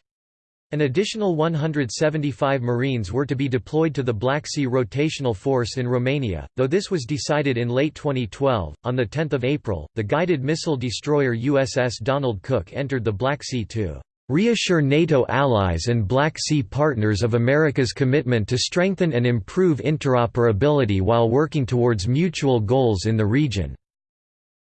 An additional 175 Marines were to be deployed to the Black Sea Rotational Force in Romania, though this was decided in late 2012. On 10 April, the guided missile destroyer USS Donald Cook entered the Black Sea to reassure NATO allies and Black Sea partners of America's commitment to strengthen and improve interoperability while working towards mutual goals in the region."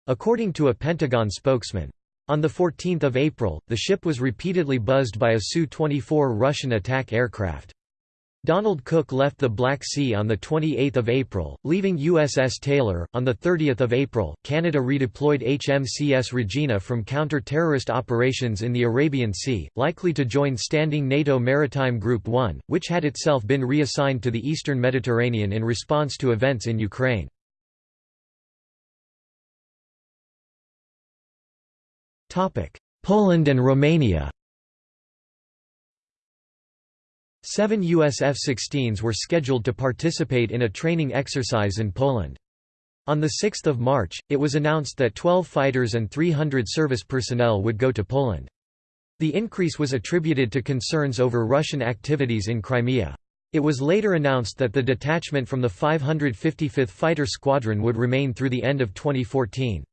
According to a Pentagon spokesman. On 14 April, the ship was repeatedly buzzed by a Su-24 Russian attack aircraft. Donald Cook left the Black Sea on 28 April, leaving USS Taylor. On 30 April, Canada redeployed HMCS Regina from counter-terrorist operations in the Arabian Sea, likely to join standing NATO Maritime Group 1, which had itself been reassigned to the eastern Mediterranean in response to events in Ukraine. Poland and Romania Seven US F-16s were scheduled to participate in a training exercise in Poland. On 6 March, it was announced that 12 fighters and 300 service personnel would go to Poland. The increase was attributed to concerns over Russian activities in Crimea. It was later announced that the detachment from the 555th Fighter Squadron would remain through the end of 2014.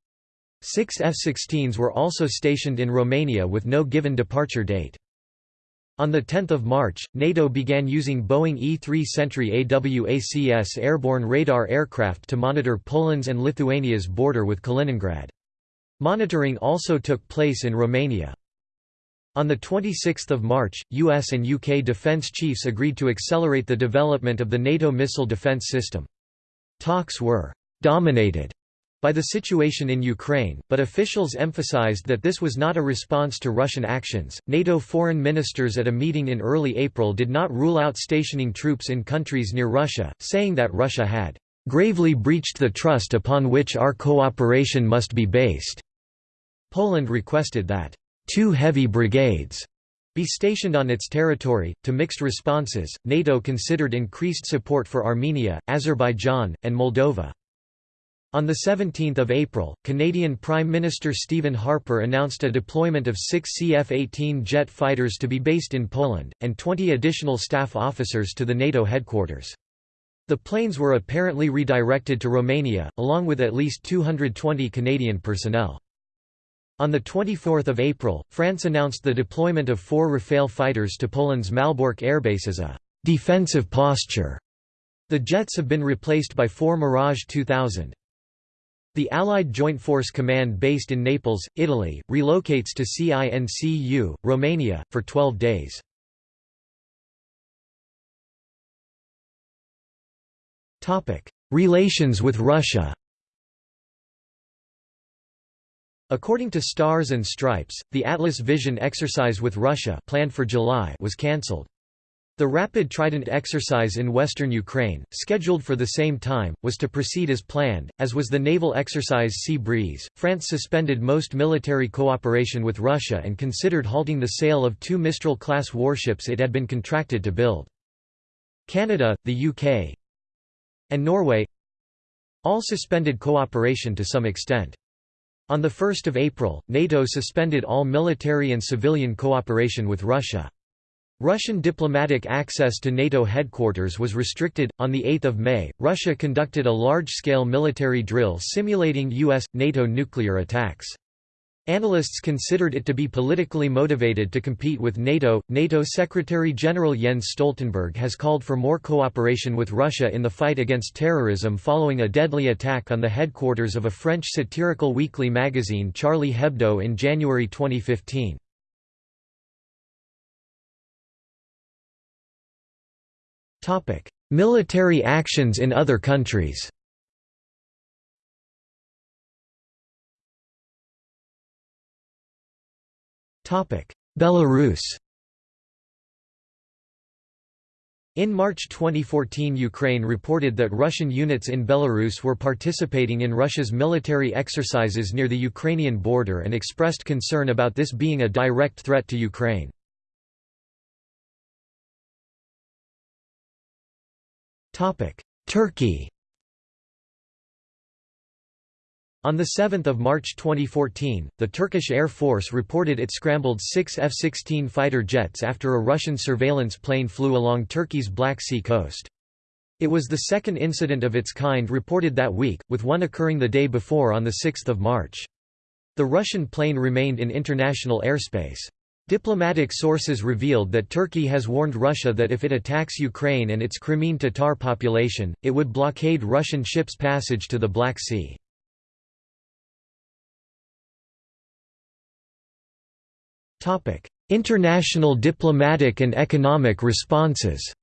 Six F-16s were also stationed in Romania with no given departure date. On 10 March, NATO began using Boeing E-3 Sentry AWACS airborne radar aircraft to monitor Poland's and Lithuania's border with Kaliningrad. Monitoring also took place in Romania. On 26 March, US and UK defence chiefs agreed to accelerate the development of the NATO missile defence system. Talks were «dominated» by the situation in Ukraine, but officials emphasized that this was not a response to Russian actions. NATO foreign ministers at a meeting in early April did not rule out stationing troops in countries near Russia, saying that Russia had gravely breached the trust upon which our cooperation must be based. Poland requested that two heavy brigades be stationed on its territory. To mixed responses, NATO considered increased support for Armenia, Azerbaijan, and Moldova. On 17 April, Canadian Prime Minister Stephen Harper announced a deployment of six CF-18 jet fighters to be based in Poland, and 20 additional staff officers to the NATO headquarters. The planes were apparently redirected to Romania, along with at least 220 Canadian personnel. On 24 April, France announced the deployment of four Rafale fighters to Poland's Malbork airbase as a «defensive posture». The jets have been replaced by four Mirage 2000. The Allied Joint Force Command based in Naples, Italy, relocates to CINCU, Romania, for 12 days. Relations with Russia According to Stars and Stripes, the Atlas Vision exercise with Russia planned for July was cancelled. The Rapid Trident exercise in western Ukraine, scheduled for the same time, was to proceed as planned, as was the naval exercise Sea Breeze. France suspended most military cooperation with Russia and considered halting the sale of two Mistral class warships it had been contracted to build. Canada, the UK, and Norway all suspended cooperation to some extent. On 1 April, NATO suspended all military and civilian cooperation with Russia. Russian diplomatic access to NATO headquarters was restricted. On 8 May, Russia conducted a large-scale military drill simulating US NATO nuclear attacks. Analysts considered it to be politically motivated to compete with NATO. NATO Secretary General Jens Stoltenberg has called for more cooperation with Russia in the fight against terrorism following a deadly attack on the headquarters of a French satirical weekly magazine Charlie Hebdo in January 2015. Topic: Military actions in other countries. Topic: Belarus. In March 2014 Ukraine reported that Russian units in Belarus were participating in Russia's military exercises near the Ukrainian border and expressed concern about this being a direct threat to Ukraine. Turkey On 7 March 2014, the Turkish Air Force reported it scrambled six F-16 fighter jets after a Russian surveillance plane flew along Turkey's Black Sea coast. It was the second incident of its kind reported that week, with one occurring the day before on 6 March. The Russian plane remained in international airspace. Diplomatic sources revealed that Turkey has warned Russia that if it attacks Ukraine and its Crimean Tatar population, it would blockade Russian ships' passage to the Black Sea. International diplomatic and economic responses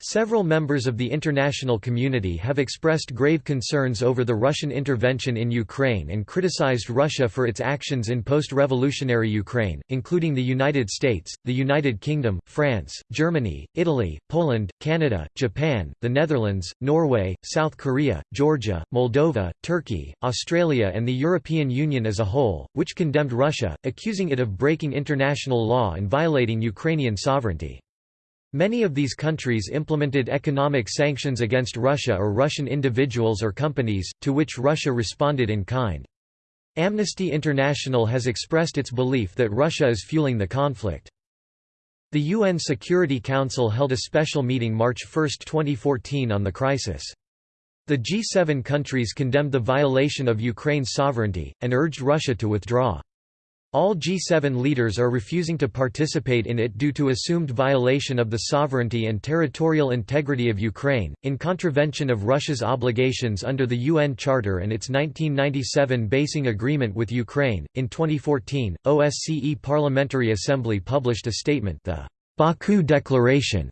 Several members of the international community have expressed grave concerns over the Russian intervention in Ukraine and criticized Russia for its actions in post-revolutionary Ukraine, including the United States, the United Kingdom, France, Germany, Italy, Poland, Canada, Japan, the Netherlands, Norway, South Korea, Georgia, Moldova, Turkey, Australia and the European Union as a whole, which condemned Russia, accusing it of breaking international law and violating Ukrainian sovereignty. Many of these countries implemented economic sanctions against Russia or Russian individuals or companies, to which Russia responded in kind. Amnesty International has expressed its belief that Russia is fueling the conflict. The UN Security Council held a special meeting March 1, 2014 on the crisis. The G7 countries condemned the violation of Ukraine's sovereignty, and urged Russia to withdraw. All G7 leaders are refusing to participate in it due to assumed violation of the sovereignty and territorial integrity of Ukraine, in contravention of Russia's obligations under the UN Charter and its 1997 basing agreement with Ukraine. In 2014, OSCE Parliamentary Assembly published a statement, the Baku Declaration,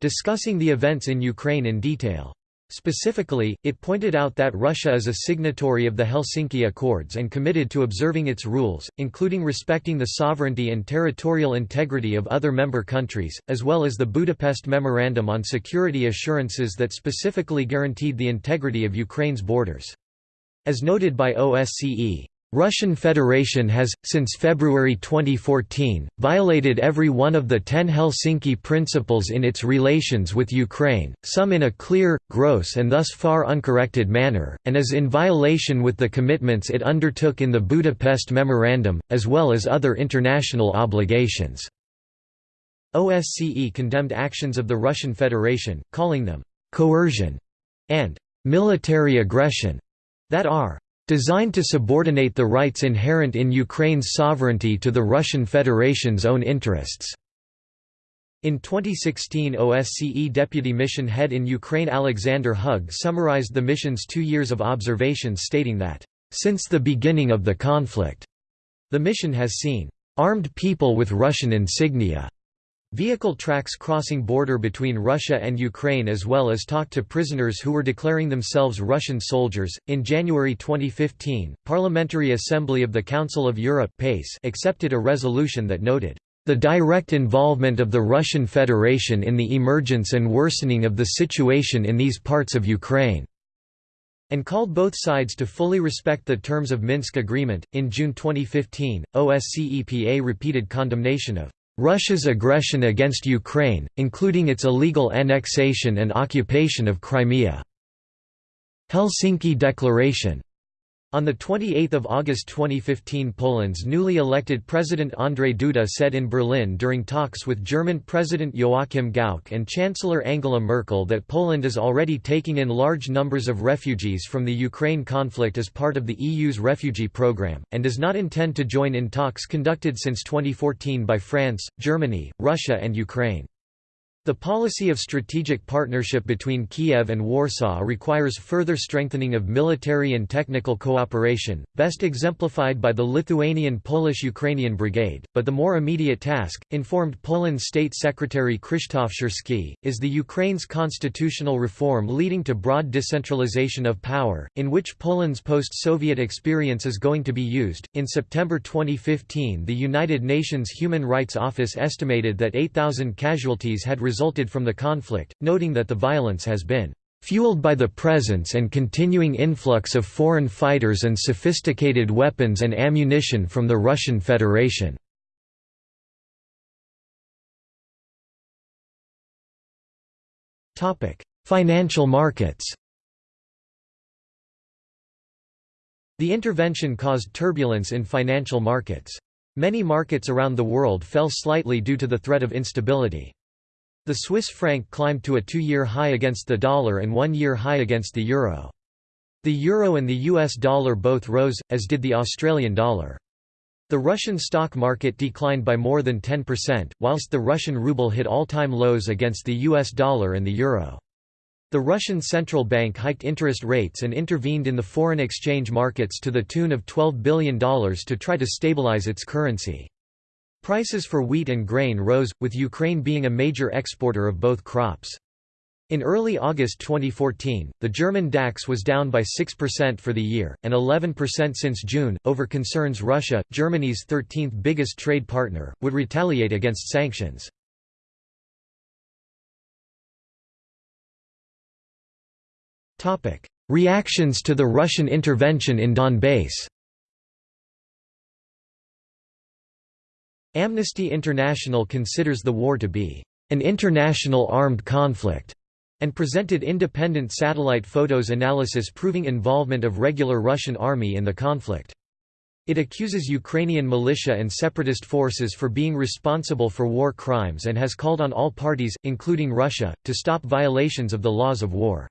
discussing the events in Ukraine in detail. Specifically, it pointed out that Russia is a signatory of the Helsinki Accords and committed to observing its rules, including respecting the sovereignty and territorial integrity of other member countries, as well as the Budapest Memorandum on Security Assurances that specifically guaranteed the integrity of Ukraine's borders. As noted by OSCE, Russian Federation has, since February 2014, violated every one of the ten Helsinki principles in its relations with Ukraine, some in a clear, gross and thus far uncorrected manner, and is in violation with the commitments it undertook in the Budapest Memorandum, as well as other international obligations. OSCE condemned actions of the Russian Federation, calling them «coercion» and «military aggression» that are Designed to subordinate the rights inherent in Ukraine's sovereignty to the Russian Federation's own interests. In 2016 OSCE Deputy Mission Head in Ukraine Alexander Hug summarized the mission's two years of observations stating that, "...since the beginning of the conflict," the mission has seen, "...armed people with Russian insignia." Vehicle tracks crossing border between Russia and Ukraine as well as talk to prisoners who were declaring themselves Russian soldiers. In January 2015, Parliamentary Assembly of the Council of Europe (PACE) accepted a resolution that noted the direct involvement of the Russian Federation in the emergence and worsening of the situation in these parts of Ukraine and called both sides to fully respect the terms of Minsk agreement. In June 2015, OSCE-PA repeated condemnation of Russia's aggression against Ukraine, including its illegal annexation and occupation of Crimea. Helsinki Declaration on 28 August 2015 Poland's newly elected President Andrzej Duda said in Berlin during talks with German President Joachim Gauck and Chancellor Angela Merkel that Poland is already taking in large numbers of refugees from the Ukraine conflict as part of the EU's refugee program, and does not intend to join in talks conducted since 2014 by France, Germany, Russia and Ukraine. The policy of strategic partnership between Kiev and Warsaw requires further strengthening of military and technical cooperation, best exemplified by the Lithuanian Polish-Ukrainian Brigade, but the more immediate task, informed Poland State Secretary Krzysztof Szczerski, is the Ukraine's constitutional reform leading to broad decentralization of power, in which Poland's post-Soviet experience is going to be used. In September 2015 the United Nations Human Rights Office estimated that 8,000 casualties had resulted from the conflict, noting that the violence has been fueled by the presence and continuing influx of foreign fighters and sophisticated weapons and ammunition from the Russian Federation. Financial markets The intervention caused turbulence in financial markets. Many markets around the world fell slightly due to the threat of instability. The Swiss franc climbed to a two-year high against the dollar and one-year high against the euro. The euro and the US dollar both rose, as did the Australian dollar. The Russian stock market declined by more than 10%, whilst the Russian ruble hit all-time lows against the US dollar and the euro. The Russian central bank hiked interest rates and intervened in the foreign exchange markets to the tune of $12 billion to try to stabilize its currency. Prices for wheat and grain rose, with Ukraine being a major exporter of both crops. In early August 2014, the German DAX was down by 6% for the year, and 11% since June, over concerns Russia, Germany's 13th biggest trade partner, would retaliate against sanctions. Reactions to the Russian intervention in Donbass Amnesty International considers the war to be an international armed conflict and presented independent satellite photos analysis proving involvement of regular Russian army in the conflict. It accuses Ukrainian militia and separatist forces for being responsible for war crimes and has called on all parties, including Russia, to stop violations of the laws of war.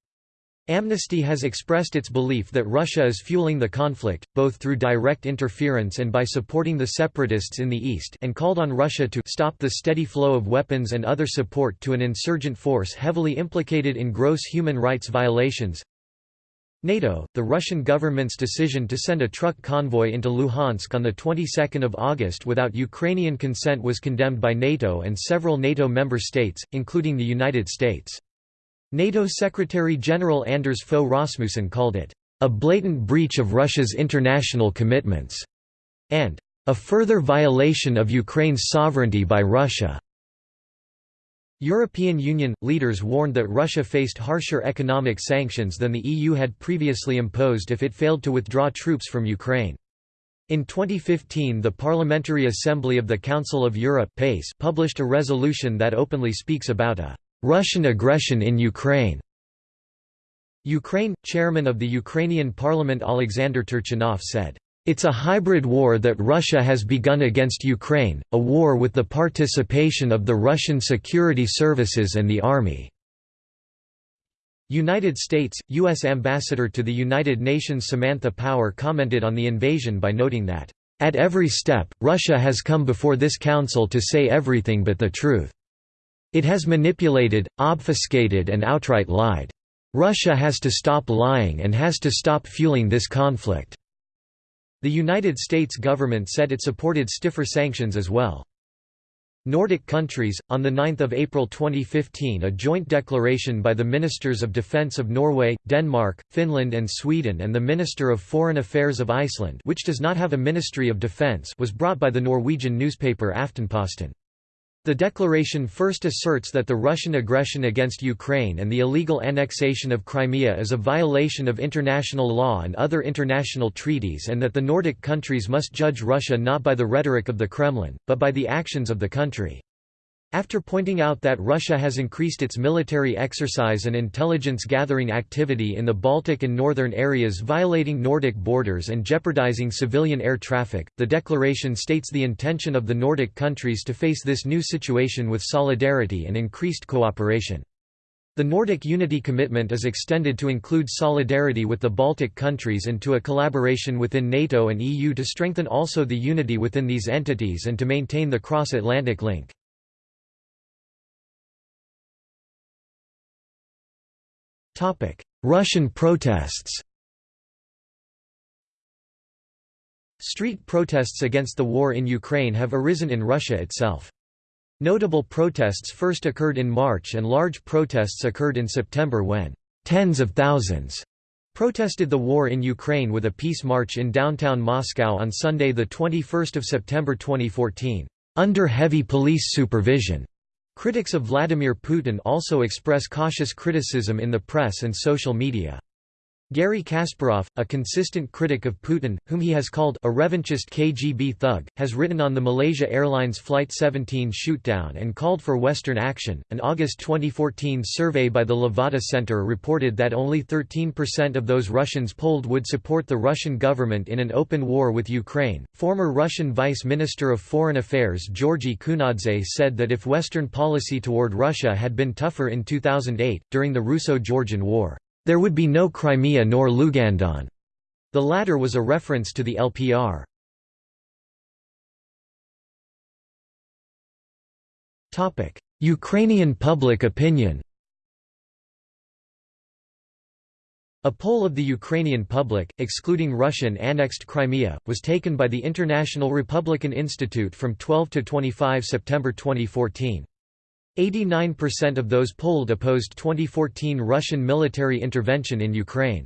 Amnesty has expressed its belief that Russia is fueling the conflict, both through direct interference and by supporting the separatists in the east and called on Russia to stop the steady flow of weapons and other support to an insurgent force heavily implicated in gross human rights violations. NATO, the Russian government's decision to send a truck convoy into Luhansk on the 22nd of August without Ukrainian consent was condemned by NATO and several NATO member states, including the United States. NATO Secretary-General Anders Fogh Rasmussen called it, "...a blatant breach of Russia's international commitments," and "...a further violation of Ukraine's sovereignty by Russia." European Union leaders warned that Russia faced harsher economic sanctions than the EU had previously imposed if it failed to withdraw troops from Ukraine. In 2015 the Parliamentary Assembly of the Council of Europe published a resolution that openly speaks about a Russian aggression in Ukraine Ukraine – Chairman of the Ukrainian parliament Alexander Turchinov said, "...it's a hybrid war that Russia has begun against Ukraine, a war with the participation of the Russian security services and the army." United States – U.S. Ambassador to the United Nations Samantha Power commented on the invasion by noting that, "...at every step, Russia has come before this council to say everything but the truth." It has manipulated, obfuscated and outright lied. Russia has to stop lying and has to stop fueling this conflict." The United States government said it supported stiffer sanctions as well. Nordic countries, on 9 April 2015 a joint declaration by the Ministers of Defence of Norway, Denmark, Finland and Sweden and the Minister of Foreign Affairs of Iceland which does not have a Ministry of Defence was brought by the Norwegian newspaper Aftenposten. The declaration first asserts that the Russian aggression against Ukraine and the illegal annexation of Crimea is a violation of international law and other international treaties and that the Nordic countries must judge Russia not by the rhetoric of the Kremlin, but by the actions of the country. After pointing out that Russia has increased its military exercise and intelligence gathering activity in the Baltic and northern areas violating Nordic borders and jeopardizing civilian air traffic, the declaration states the intention of the Nordic countries to face this new situation with solidarity and increased cooperation. The Nordic unity commitment is extended to include solidarity with the Baltic countries and to a collaboration within NATO and EU to strengthen also the unity within these entities and to maintain the cross-Atlantic link. Russian protests Street protests against the war in Ukraine have arisen in Russia itself. Notable protests first occurred in March and large protests occurred in September when tens of thousands protested the war in Ukraine with a peace march in downtown Moscow on Sunday 21 September 2014, under heavy police supervision. Critics of Vladimir Putin also express cautious criticism in the press and social media. Garry Kasparov, a consistent critic of Putin, whom he has called a revanchist KGB thug, has written on the Malaysia Airlines Flight 17 shootdown and called for Western action. An August 2014 survey by the Levada Center reported that only 13% of those Russians polled would support the Russian government in an open war with Ukraine. Former Russian Vice Minister of Foreign Affairs Georgy Kunadze said that if Western policy toward Russia had been tougher in 2008, during the Russo Georgian War, there would be no Crimea nor Lugandon. The latter was a reference to the LPR. Ukrainian public opinion A poll of the Ukrainian public, excluding Russian-annexed Crimea, was taken by the International Republican Institute from 12 to 25 September 2014. 89% of those polled opposed 2014 Russian military intervention in Ukraine.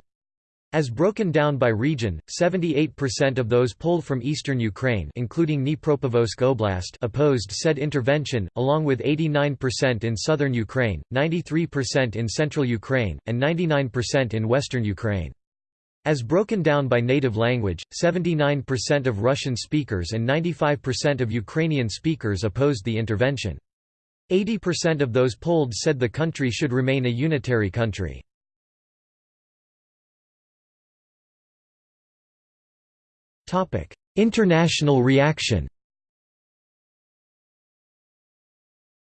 As broken down by region, 78% of those polled from eastern Ukraine including Dnipropetrovsk Oblast opposed said intervention, along with 89% in southern Ukraine, 93% in central Ukraine, and 99% in western Ukraine. As broken down by native language, 79% of Russian speakers and 95% of Ukrainian speakers opposed the intervention. 80% of those polled said the country should remain a unitary country. International reaction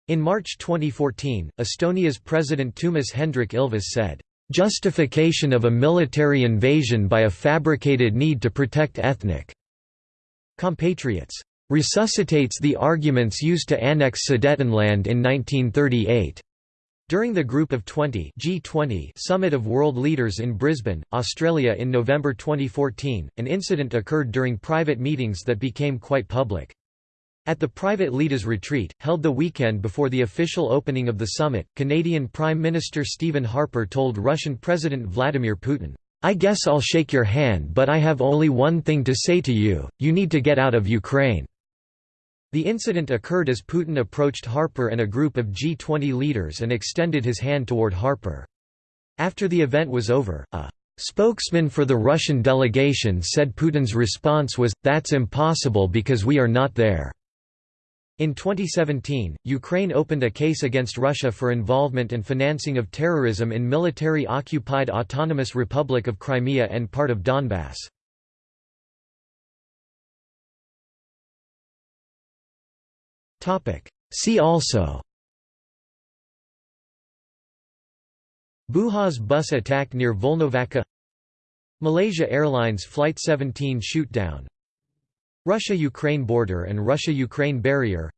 In March 2014, Estonia's President Toomas Hendrik Ilves said, "...justification of a military invasion by a fabricated need to protect ethnic compatriots." Resuscitates the arguments used to annex Sudetenland in 1938. During the Group of 20 G20 Summit of World Leaders in Brisbane, Australia in November 2014, an incident occurred during private meetings that became quite public. At the private leaders' retreat, held the weekend before the official opening of the summit, Canadian Prime Minister Stephen Harper told Russian President Vladimir Putin, I guess I'll shake your hand but I have only one thing to say to you, you need to get out of Ukraine. The incident occurred as Putin approached Harper and a group of G20 leaders and extended his hand toward Harper. After the event was over, a spokesman for the Russian delegation said Putin's response was, that's impossible because we are not there. In 2017, Ukraine opened a case against Russia for involvement and financing of terrorism in military-occupied Autonomous Republic of Crimea and part of Donbass. See also. Buhaz bus attack near Volnovakha. Malaysia Airlines Flight 17 shootdown. Russia–Ukraine border and Russia–Ukraine barrier.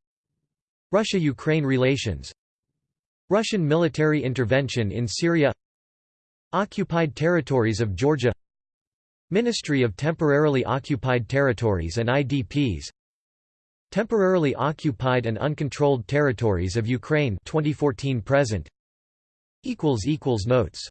Russia–Ukraine relations. Russian military intervention in Syria. Occupied territories of Georgia. Ministry of Temporarily Occupied Territories and IDPs Temporarily occupied and uncontrolled territories of Ukraine 2014 present. equals equals notes